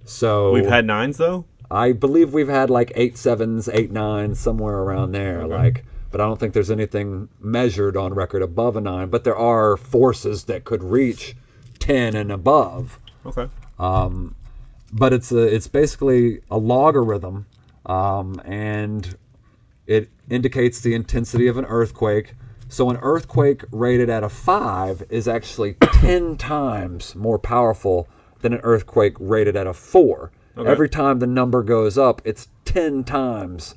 So We've had nines though. I believe we've had like eight sevens, eight nines, somewhere around there. Like, but I don't think there's anything measured on record above a nine. But there are forces that could reach ten and above. Okay. Um, But it's a, it's basically a logarithm, um, and it indicates the intensity of an earthquake. So an earthquake rated at a five is actually ten times more powerful than an earthquake rated at a four. Every time the number goes up, it's ten times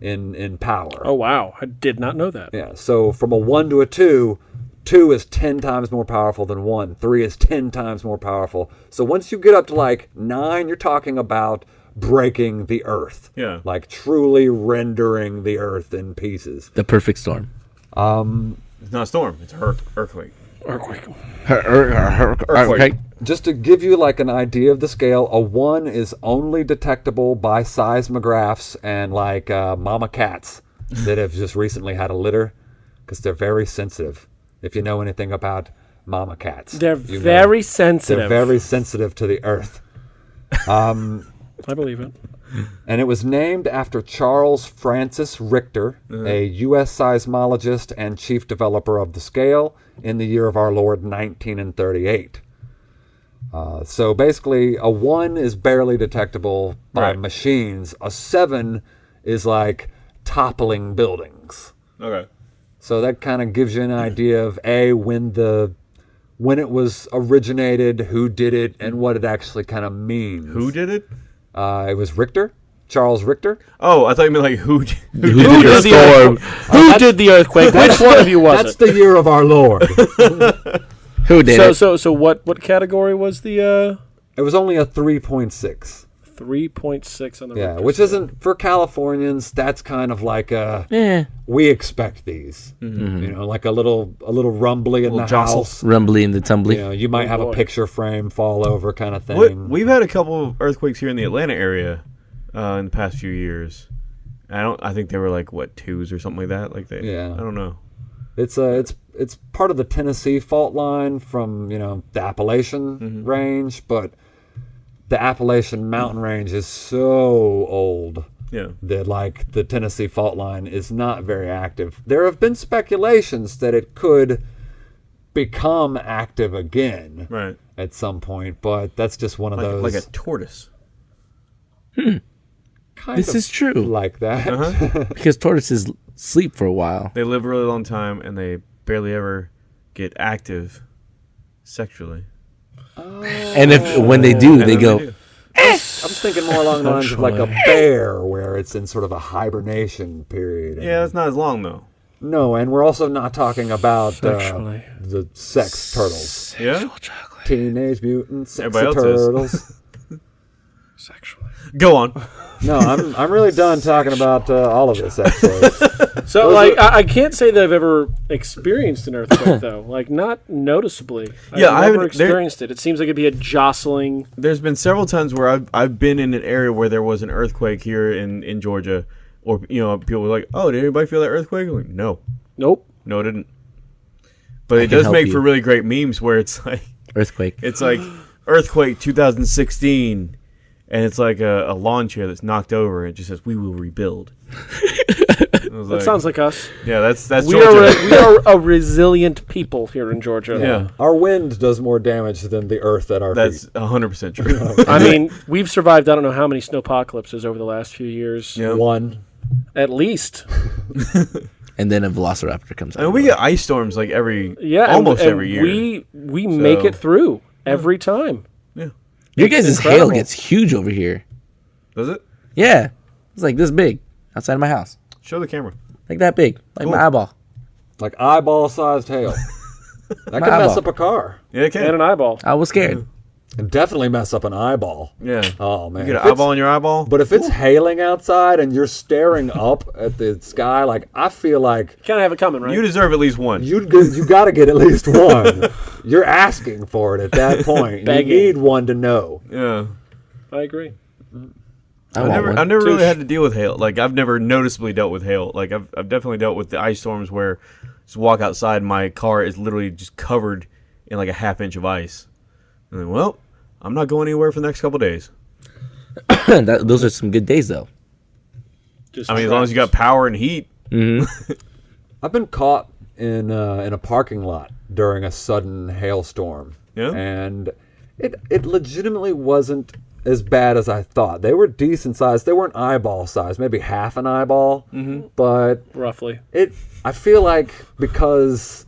in in power. oh wow, I did not know that. Yeah. So from a one to a two, two is ten times more powerful than one. Three is ten times more powerful. So once you get up to like nine, you're talking about breaking the earth. Yeah. Like truly rendering the earth in pieces. the perfect storm. Um, it's not a storm. It's a hur- earthquake. Earthquake. Er, okay. Just to give you like an idea of the scale, a one is only detectable by seismographs and like uh, mama cats that have just recently had a litter because they're very sensitive. If you know anything about mama cats, They're you know. very sensitive. They're very sensitive to the earth. Um, I believe it. And it was named after Charles Francis Richter, a U.S. seismologist and chief developer of the scale in the year of our Lord 1938. Uh, so basically, a 1 is barely detectable by Right. machines, a 7 is like toppling buildings. Okay. So that kind of gives you an idea of A, when the when it was originated, who did it, and what it actually kind of means. Who did it? Uh, it was Richter, Charles Richter. Oh, I thought you meant like who? d- Who, Who did did it? the storm? Who did the earthquake? Which one of you was That's it? the year of our Lord. Who did So it? so so what what category was the uh it was only a three point six on the Yeah, Richter which scale? isn't for Californians. That's kind of like a Eh, we expect these. You know, like a little a little rumbly in the Little jostle. house. rumbly in the tumbly. You know, you might Oh, have boy. a picture frame fall over kind of thing. What, we've had a couple of earthquakes here in the Atlanta area uh, in the past few years. I don't. I think they were like what twos or something like that. Like they. Yeah. I don't know. It's uh, it's it's part of the Tennessee fault line from you know the Appalachian Mm-hmm. range, but the Appalachian mountain range is so old Yeah. that like the Tennessee fault line is not very active. There have been speculations that it could become active again Right. at some point, but that's just one of Like, those like a tortoise. kind This of is true like that. Uh-huh. because tortoises sleep for a while. They live a really long time and they barely ever get active sexually. And if when they do, they then go. do. I'm thinking more along the lines of like a bear, where it's in sort of a hibernation period. Yeah, it's not as long though. No, and we're also not talking about uh, the sex turtles. Yeah. Teenage Mutant Sex Everybody else is. Turtles. sexually. Go on. no, I'm I'm really done talking about uh, all of this actually. So like I, I can't say that I've ever experienced an earthquake though. Like not noticeably. I've Yeah, I never haven't- there- experienced it. It seems like it'd be a jostling. There's been several times where I've I've been in an area where there was an earthquake here in in Georgia, or you know people were like, "Oh, did anybody feel that earthquake?" I'm like, no, Nope. no, it didn't. But it does make you. for really great memes where it's like Earthquake. it's like earthquake 2016, and it's like a, a lawn chair that's knocked over, and it just says, "We will rebuild." That sounds like us. yeah, that's that's We Georgia. are a, we are a resilient people here in Georgia. yeah, Our wind does more damage than the earth at our that's feet. 100 percent true. I mean, we've survived I don't know how many snow apocalypses over the last few years. Yeah. One. At least. and then a velociraptor comes I mean, out. we get ice storms like every Yeah. almost and every year. We we make it through every time. Your guys' hail gets huge over here. Does it? Yeah, it's like this big outside of my house, Show the camera. like that big, like Cool. my eyeball. Like eyeball sized hail. That My can mess up a car. Yeah, it can. And an eyeball. I was scared. And definitely mess up an eyeball. Yeah. Oh man. You get an it's- eyeball in your eyeball. But if it's hailing outside and you're staring up at the sky, like I feel like you Kind of have it coming, right? you deserve at least one. you you got to get at least one. You're asking for it at that point. You need one to know. yeah. I agree. I I've never. I've never really had to deal with hail. Like I've never noticeably dealt with hail. Like I've, I've definitely dealt with the ice storms where just walk outside, my car is literally just covered in like a half inch of ice. And then, well, I'm not going anywhere for the next couple days. That- those are some good days though. Just I mean, as long as you got power and heat. I've been caught in uh, in a parking lot during a sudden hailstorm. Yeah? And it it legitimately wasn't as bad as I thought. They were decent sized. They weren't eyeball size, maybe half an eyeball. Mm-hmm. But roughly. it I feel like because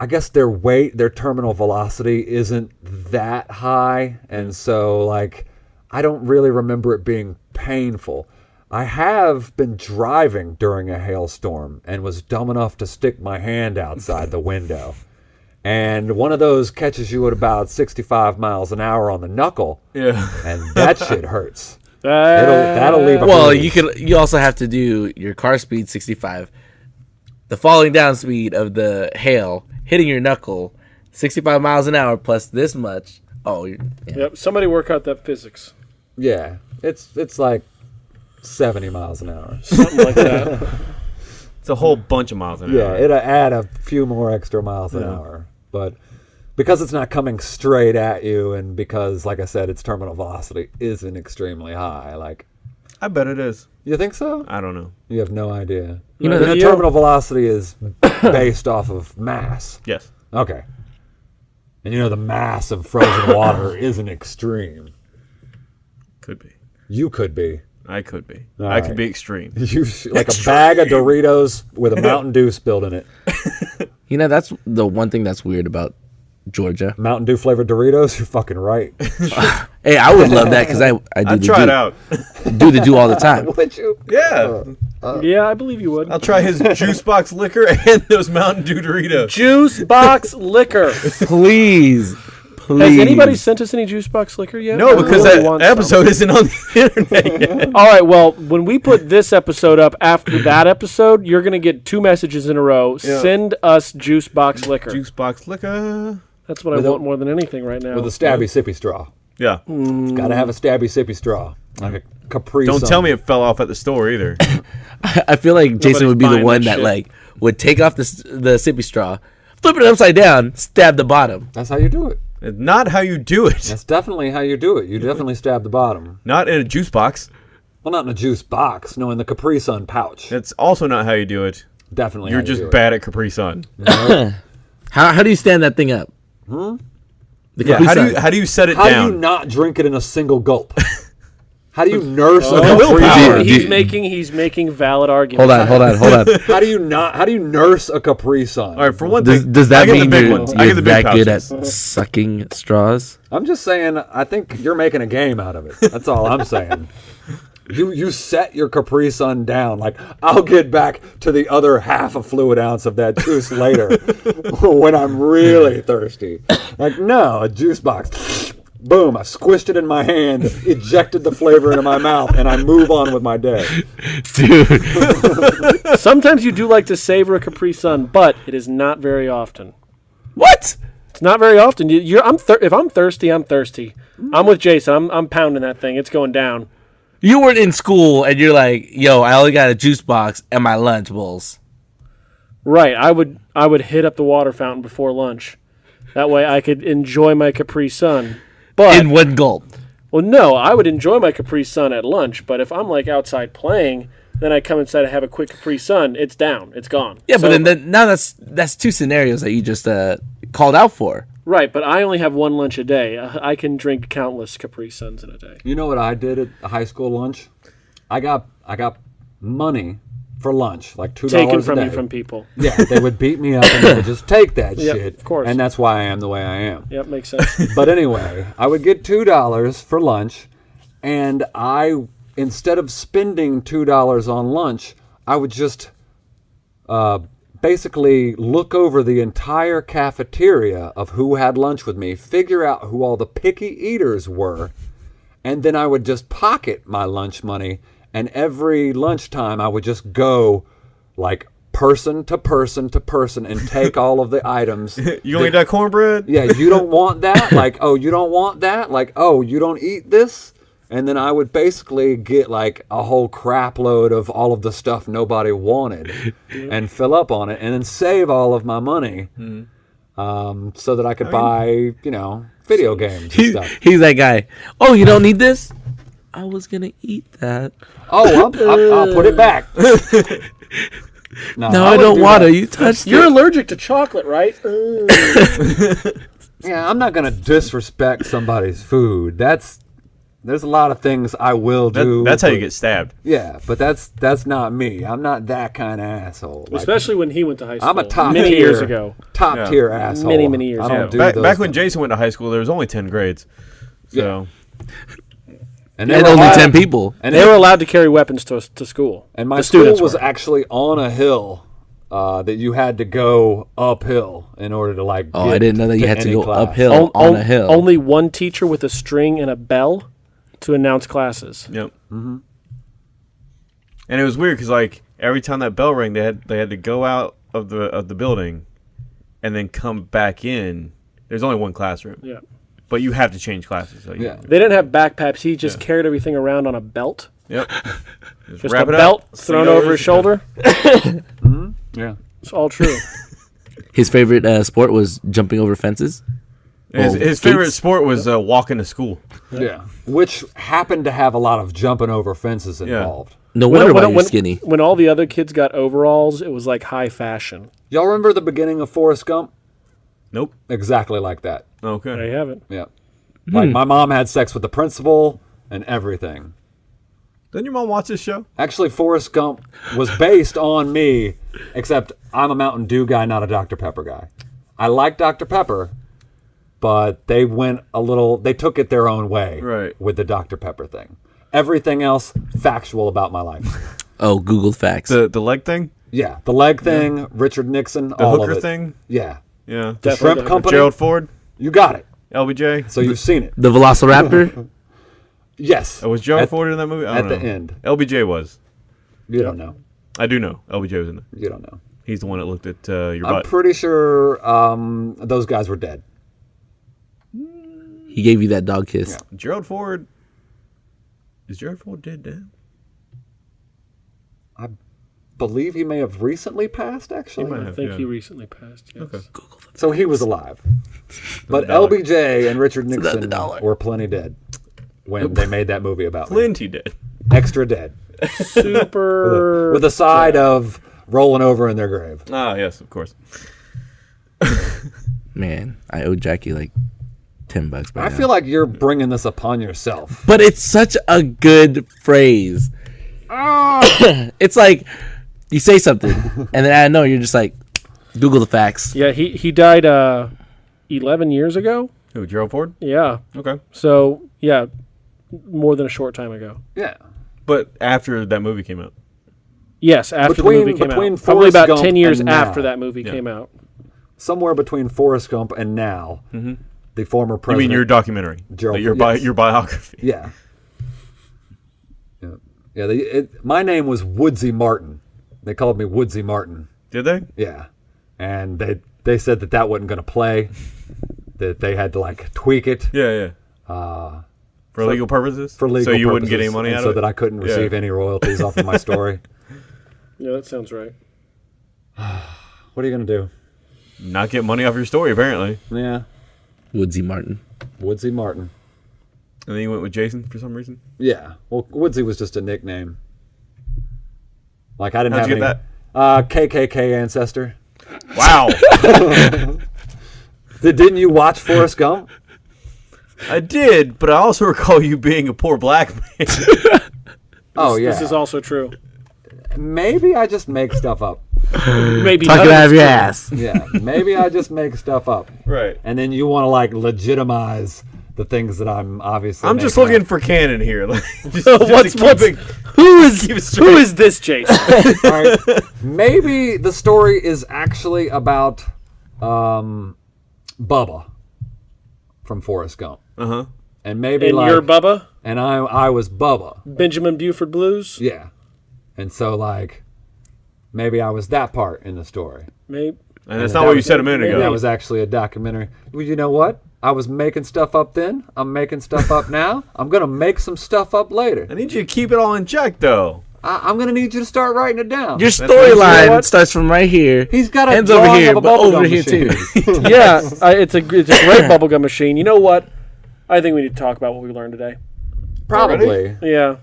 I guess their weight, their terminal velocity isn't that high, and so like I don't really remember it being painful. I have been driving during a hailstorm and was dumb enough to stick my hand outside the window. And one of those catches you at about 65 miles an hour on the knuckle, Yeah. and that shit hurts. It'll, that'll leave a Well, bruise. you could. You also have to do your car speed 65, the falling down speed of the hail hitting your knuckle, 65 miles an hour plus this much. Oh, yeah. Yep. Somebody work out that physics. Yeah, it's it's like 70 miles an hour. Something like that. It's a whole bunch of miles an Yeah, hour. Yeah, it'll add a few more extra miles an hour. But because it's not coming straight at you, and because, like I said, its terminal velocity isn't extremely high, like, I bet it is. You think so? I don't know. You have no idea. You know, The you- terminal velocity is based off of mass. Yes. Okay. And you know, the mass of frozen water isn't extreme. Could be. You could be. I could be. All I could be extreme. You sh- like a bag of Doritos with a Mountain Dew spilled in it. You know, that's the one thing that's weird about Georgia. Mountain Dew flavored Doritos. You're fucking right. Hey, I would love that because I I do I'd the try do, it out. do the do all the time. Would you? Yeah. Uh, uh, yeah, I believe you would. I'll try his juice box liquor and those Mountain Dew Doritos. Juice box liquor. Please, please. Has anybody sent us any juice box liquor yet? No, I because really that want some. episode isn't on the internet yet. All right. Well, when we put this episode up after that episode, you're gonna get two messages in a row. Send us juice box liquor. Juice box liquor. That's what I With a- want more than anything right now. With a stabby sippy straw. Yeah. Got to have a stabby sippy straw, like a Capri. Don't Sun. tell me it fell off at the store either. I feel like Jason Nobody's would be the one that that like would take off the the sippy straw, flip it upside down, stab the bottom. That's how you do it. It's not how you do it. That's definitely how you do it. You definitely stab the bottom. Not in a juice box. Well, not in a juice box. No, in the Capri Sun pouch. That's also not how you do it. Definitely. You're how you just do it. bad at Capri Sun. How how do you stand that thing up? Hmm. The Yeah. How do you how do you set it down? How do you not drink it in a single gulp? How do you nurse a Oh, Capri willpower. Sun? Dude, he's making he's making valid arguments. hold on, hold on, hold on. How do you not? How do you nurse a Capri Sun? All right, for one Does, thing, does I that get mean you're, you're get the big that good at sucking straws? I'm just saying. I think you're making a game out of it. That's all I'm saying. You you set your Capri Sun down. Like I'll get back to the other half a fluid ounce of that juice later when I'm really thirsty. Like no, a juice box. Boom! I squished it in my hand, ejected the flavor into my mouth, and I move on with my day. Dude, Sometimes you do like to savor a Capri Sun, but it is not very often. what? It's not very often. You, you're, I'm thir- if I'm thirsty, I'm thirsty. I'm with Jason. I'm, I'm pounding that thing. It's going down. You weren't in school and you're like, yo, I only got a juice box and my lunch bowls. Right. I would I would hit up the water fountain before lunch. That way I could enjoy my Capri Sun. But in one gulp. well, no, I would enjoy my Capri Sun at lunch. But if I'm like outside playing, then I come inside and have a quick Capri Sun. It's down. It's gone. Yeah, So- but then, then now that's that's two scenarios that you just uh, called out for. Right. But I only have one lunch a day. I I can drink countless Capri Suns in a day. You know what I did at a high school lunch? I got I got money for lunch, like two dollars Taken from you from people. Yeah, they would beat me up and they would just take that Yep, shit. of course. And that's why I am the way I am. Yep, makes sense. But anyway, I would get two dollars for lunch, and I instead of spending two dollars on lunch, I would just uh, basically look over the entire cafeteria of who had lunch with me, figure out who all the picky eaters were, and then I would just pocket my lunch money. And every lunchtime, I would just go like person to person to person and take all of the items. You gonna eat that cornbread? Yeah, you don't want that? Like, oh, you don't want that? Like, oh, you don't eat this? And then I would basically get like a whole crap load of all of the stuff nobody wanted and fill up on it and then save all of my money um, so that I could buy, you know, video games and He- stuff. he's that guy. Oh, you don't need this? I was gonna eat that. Oh, I'm, I'm, I'll put it back. No, I, wouldn't don't do want that. to. You touched You're it. allergic to chocolate, right? Yeah, I'm not gonna disrespect somebody's food. That's there's a lot of things I will That, do. that's how you get stabbed. Yeah, but that's that's not me. I'm not that kind of asshole. Like, Especially when he went to high school. I'm a top many tier, years ago. Top Yeah. tier asshole. Many, many years I don't ago. Do back, those back when. Jason went to high school, there was only ten grades. So and, And were only allowed- ten people. And They they were allowed to carry weapons to to school. and my the school students was were. actually on a hill uh, that you had to go uphill in order to like. Oh, get I didn't know that you had to go class. uphill On- on on- a hill. Only one teacher with a string and a bell to announce classes. Yep. Mm-hmm. And it was weird because like every time that bell rang, they had they had to go out of the of the building, and then come back in. There's only one classroom, Yeah. but you have to change classes. So you- Yeah. They didn't have backpacks. He just carried everything around on a belt. Yep. Just, Just wrap a it belt up, thrown sling it over his shoulder. Yeah. It's all true. His favorite uh, sport was jumping over fences. His, Oh, his favorite sport was uh, walking to school. Yeah. Which happened to have a lot of jumping over fences Yeah. involved. No wonder when, why you're when- skinny. When all the other kids got overalls, it was like high fashion. Y'all remember the beginning of Forrest Gump? Nope. Exactly like that. Okay. There you have it. Yeah. Hmm. Like my mom had sex with the principal and everything. Didn't your mom watch this show? Actually, Forrest Gump was based on me, except I'm a Mountain Dew guy, not a Dr. Pepper guy. I like Dr. Pepper, but they went a little, they took it their own way Right. with the Dr. Pepper thing. Everything else, factual about my life. Oh, Google facts. The the leg thing, Yeah, the leg thing, Richard Nixon, the all hooker of it. thing. Yeah, Yeah. the Definitely shrimp company. Gerald Ford, You got it. LBJ. So you've seen it. the Velociraptor. Yes. Oh, was Gerald At- Ford in that movie? I at don't the know. end. LBJ was. You don't know. I do know. LBJ was in it. You don't know. He's the one that looked at uh, your I'm butt. pretty sure um, those guys were dead. He gave you that dog kiss. Gerald Ford. Is Gerald Ford dead now? I believe he may have recently passed, actually. might I have. think yeah. he recently passed. Yes. Okay. So he was alive. But. LBJ and Richard Nixon were plenty dead when they made that movie about me. Plenty dead. Extra dead. Super. With a side of rolling over in their grave. Ah, yes, of course. Man, I owe Jackie like ten bucks. By I now. feel like you're bringing this upon yourself. but it's such a good phrase. it's like you say something, and then I know you're just like, Google the facts. yeah, he he died uh, eleven years ago. Who, Gerald Ford? Yeah. Okay. So yeah, more than a short time ago. Yeah. But after that movie came out. Yes, after Between- the movie came between out. Probably about Gump ten years after now. that movie Yeah. came out. Somewhere between Forrest Gump and now, the former You president. mean your documentary? Gerald Like your, bi- yes. your biography. Yeah. Yeah. Yeah. They, it, my name was Woodsy Martin. They called me Woodsy Martin. Did they? Yeah. And they they said that that wasn't going to play. That they had to like tweak it Yeah, yeah. Uh, for legal purposes? for legal So you wouldn't get any money and out so of it? that I couldn't Yeah. receive any royalties off of my story. Yeah, that sounds right. What are you going to do? Not get money off your story, apparently. Yeah. Woodsy Martin. Woodsy Martin. And then you went with Jason for some reason? Yeah. Well, Woodsy was just a nickname. Like I didn't How'd have you any. get Uh, KKK ancestor. Wow. Did, didn't you watch Forrest Gump? I did, but I also recall you being a poor black man. Oh yeah. This is also true. Maybe I just make stuff up. Maybe Talk it out of your true. ass. Yeah. Maybe I just make stuff up. right. And then you want to like legitimize the things that I'm obviously. I'm just looking up. for canon here. Like, just- just what's to keep what's it- who is keep it who straight. is this Jason? All right. Maybe the story is actually about um, Bubba from Forrest Gump, Uh-huh. and maybe and like, you're Bubba and I I was Bubba. Benjamin Buford Blues. Yeah, and so like maybe I was that part in the story. Maybe. And that's that not what you said a minute ago. That was actually a documentary. Well, you know what? I was making stuff up then. I'm making stuff up now. I'm gonna make some stuff up later. I need you to keep it all in check, though. I, I'm gonna need you to start writing it down. Your what- you know storyline starts from right here. He's got a ends over here, of a but over here machine. too. yeah, I, it's a it's a great bubblegum machine. You know what? I think we need to talk about what we learned today. Probably. Yeah,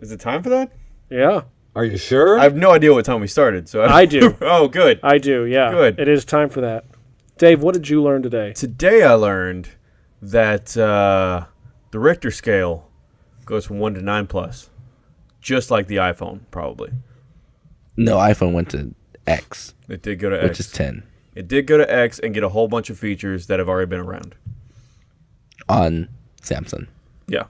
Is it time for that? yeah, Are you sure? I have no idea what time we started. So I do. oh, good. I do. Yeah, Good. It is time for that. Dave, what did you learn today? Today I learned that uh, the Richter scale goes from one to nine plus, just like the iPhone. Probably No, iPhone went to X, it did go to which X. is 10 It did go to X and get a whole bunch of features that have already been around. on Samsung Yeah,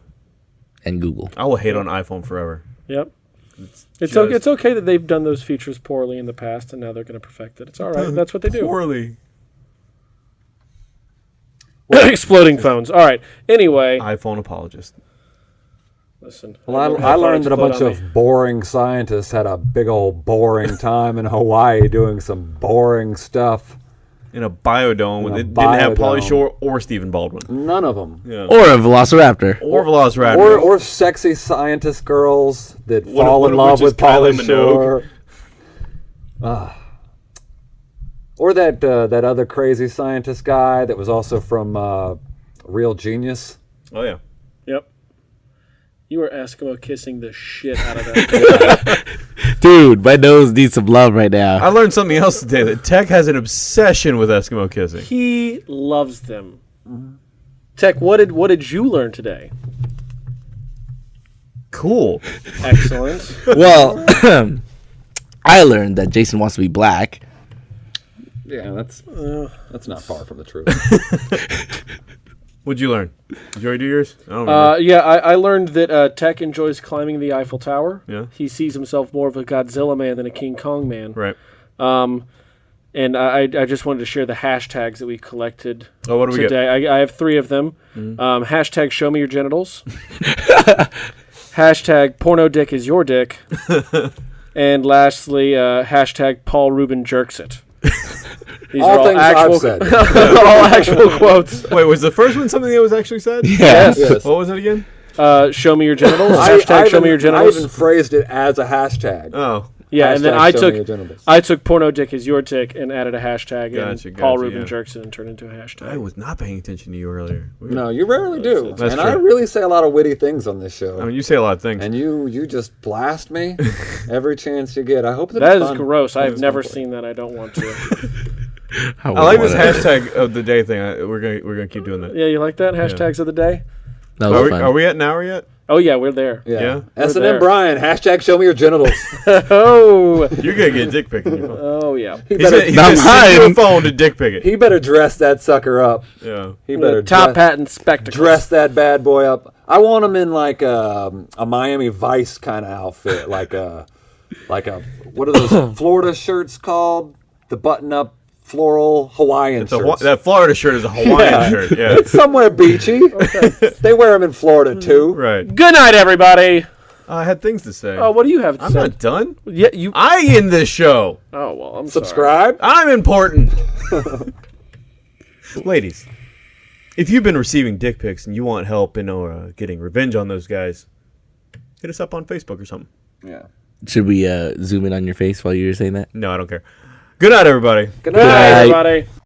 and Google. I will hate on iPhone forever. Yep. It's just- okay, it's okay that they've done those features poorly in the past, and now they're going to perfect it. It's all right. That's what they do. Poorly. Well, Exploding phones. All right. Anyway, iPhone apologist. listen. well, I, don't I learned that a bunch of me. boring scientists had a big old boring time in Hawaii doing some boring stuff. In a biodome, In a it didn't have Pauly biodome. Shore or Stephen Baldwin. None of them. Yeah. Or a Velociraptor. Or Velociraptor. Or, or sexy scientist girls that One- fall one in of love which with is Kylie Pauly Minogue. Shore. Ah. Or that uh, that other crazy scientist guy that was also from uh, Real Genius. oh yeah. Yep. You were Eskimo kissing the shit out of that. Dude, my nose needs some love right now. I learned something else today that Tech has an obsession with Eskimo kissing. he loves them. Tech, what did what did you learn today? Cool. Excellent. well, I learned that Jason wants to be black. Yeah, that's uh, that's not far from the truth. What'd you learn? Did you already do yours? I don't remember. Uh, yeah, I, I learned that uh, Tech enjoys climbing the Eiffel Tower. Yeah. He sees himself more of a Godzilla man than a King Kong man. right. Um, and I, I just wanted to share the hashtags that we collected Oh, what do we get? today. I, I have three of them. Mm-hmm. Um, hashtag show me your genitals. hashtag porno dick is your dick. and lastly, uh, hashtag Paul Rubin jerks it. These All things I've said. all actual quotes. Wait, was the first one something that was actually said? Yeah. Yes. What was it again? Uh, show me your genitals. I, hashtag I show me your even- I even phrased it as a hashtag. Oh, yeah, and then I took. I took porno dick is your dick and added a hashtag Gotcha, and Paul gotcha, Rubin yeah. jerks it and turned into a hashtag. I was not paying attention to you earlier. Weird. No, you rarely do. That's and I really say a lot of witty things on this show. I mean, you say a lot of things. and you you just blast me every chance you get. I hope that, That it's is fun. gross. I've never seen that. I don't want to. I like this hashtag of the day thing. I, we're gonna we're gonna keep doing that. yeah, you like that? Hashtags of the day? That Are was we, fun. are we at an hour yet? Oh yeah, we're there. Yeah. Yeah. S and M Brian hashtag Show me your genitals. Oh, You're gonna get dick pic in your phone. oh yeah. He He's better, gonna, he's Not gonna send you a mine. phone to dick pic it. he better dress that sucker up. Yeah. He better The top dress, hat and spectacles. dress that bad boy up. I want him in like a, a Miami Vice kind of outfit, like a like a what are those Florida shirts called? The button up floral Hawaiian It's a, that Florida shirt is a Hawaiian Yeah. shirt. Yeah. It's somewhere beachy. they wear them in Florida too. right. Good night, everybody. I had things to say. Oh, what do you have to I'm say? not done. Yeah, you. I in this show. Oh well, I'm sorry. Subscribe. I'm important. Ladies, if you've been receiving dick pics and you want help in uh, getting revenge on those guys, hit us up on Facebook or something. Yeah. Should we uh, zoom in on your face while you were saying that? No, I don't care. Good night, everybody. Good Good night, night. everybody.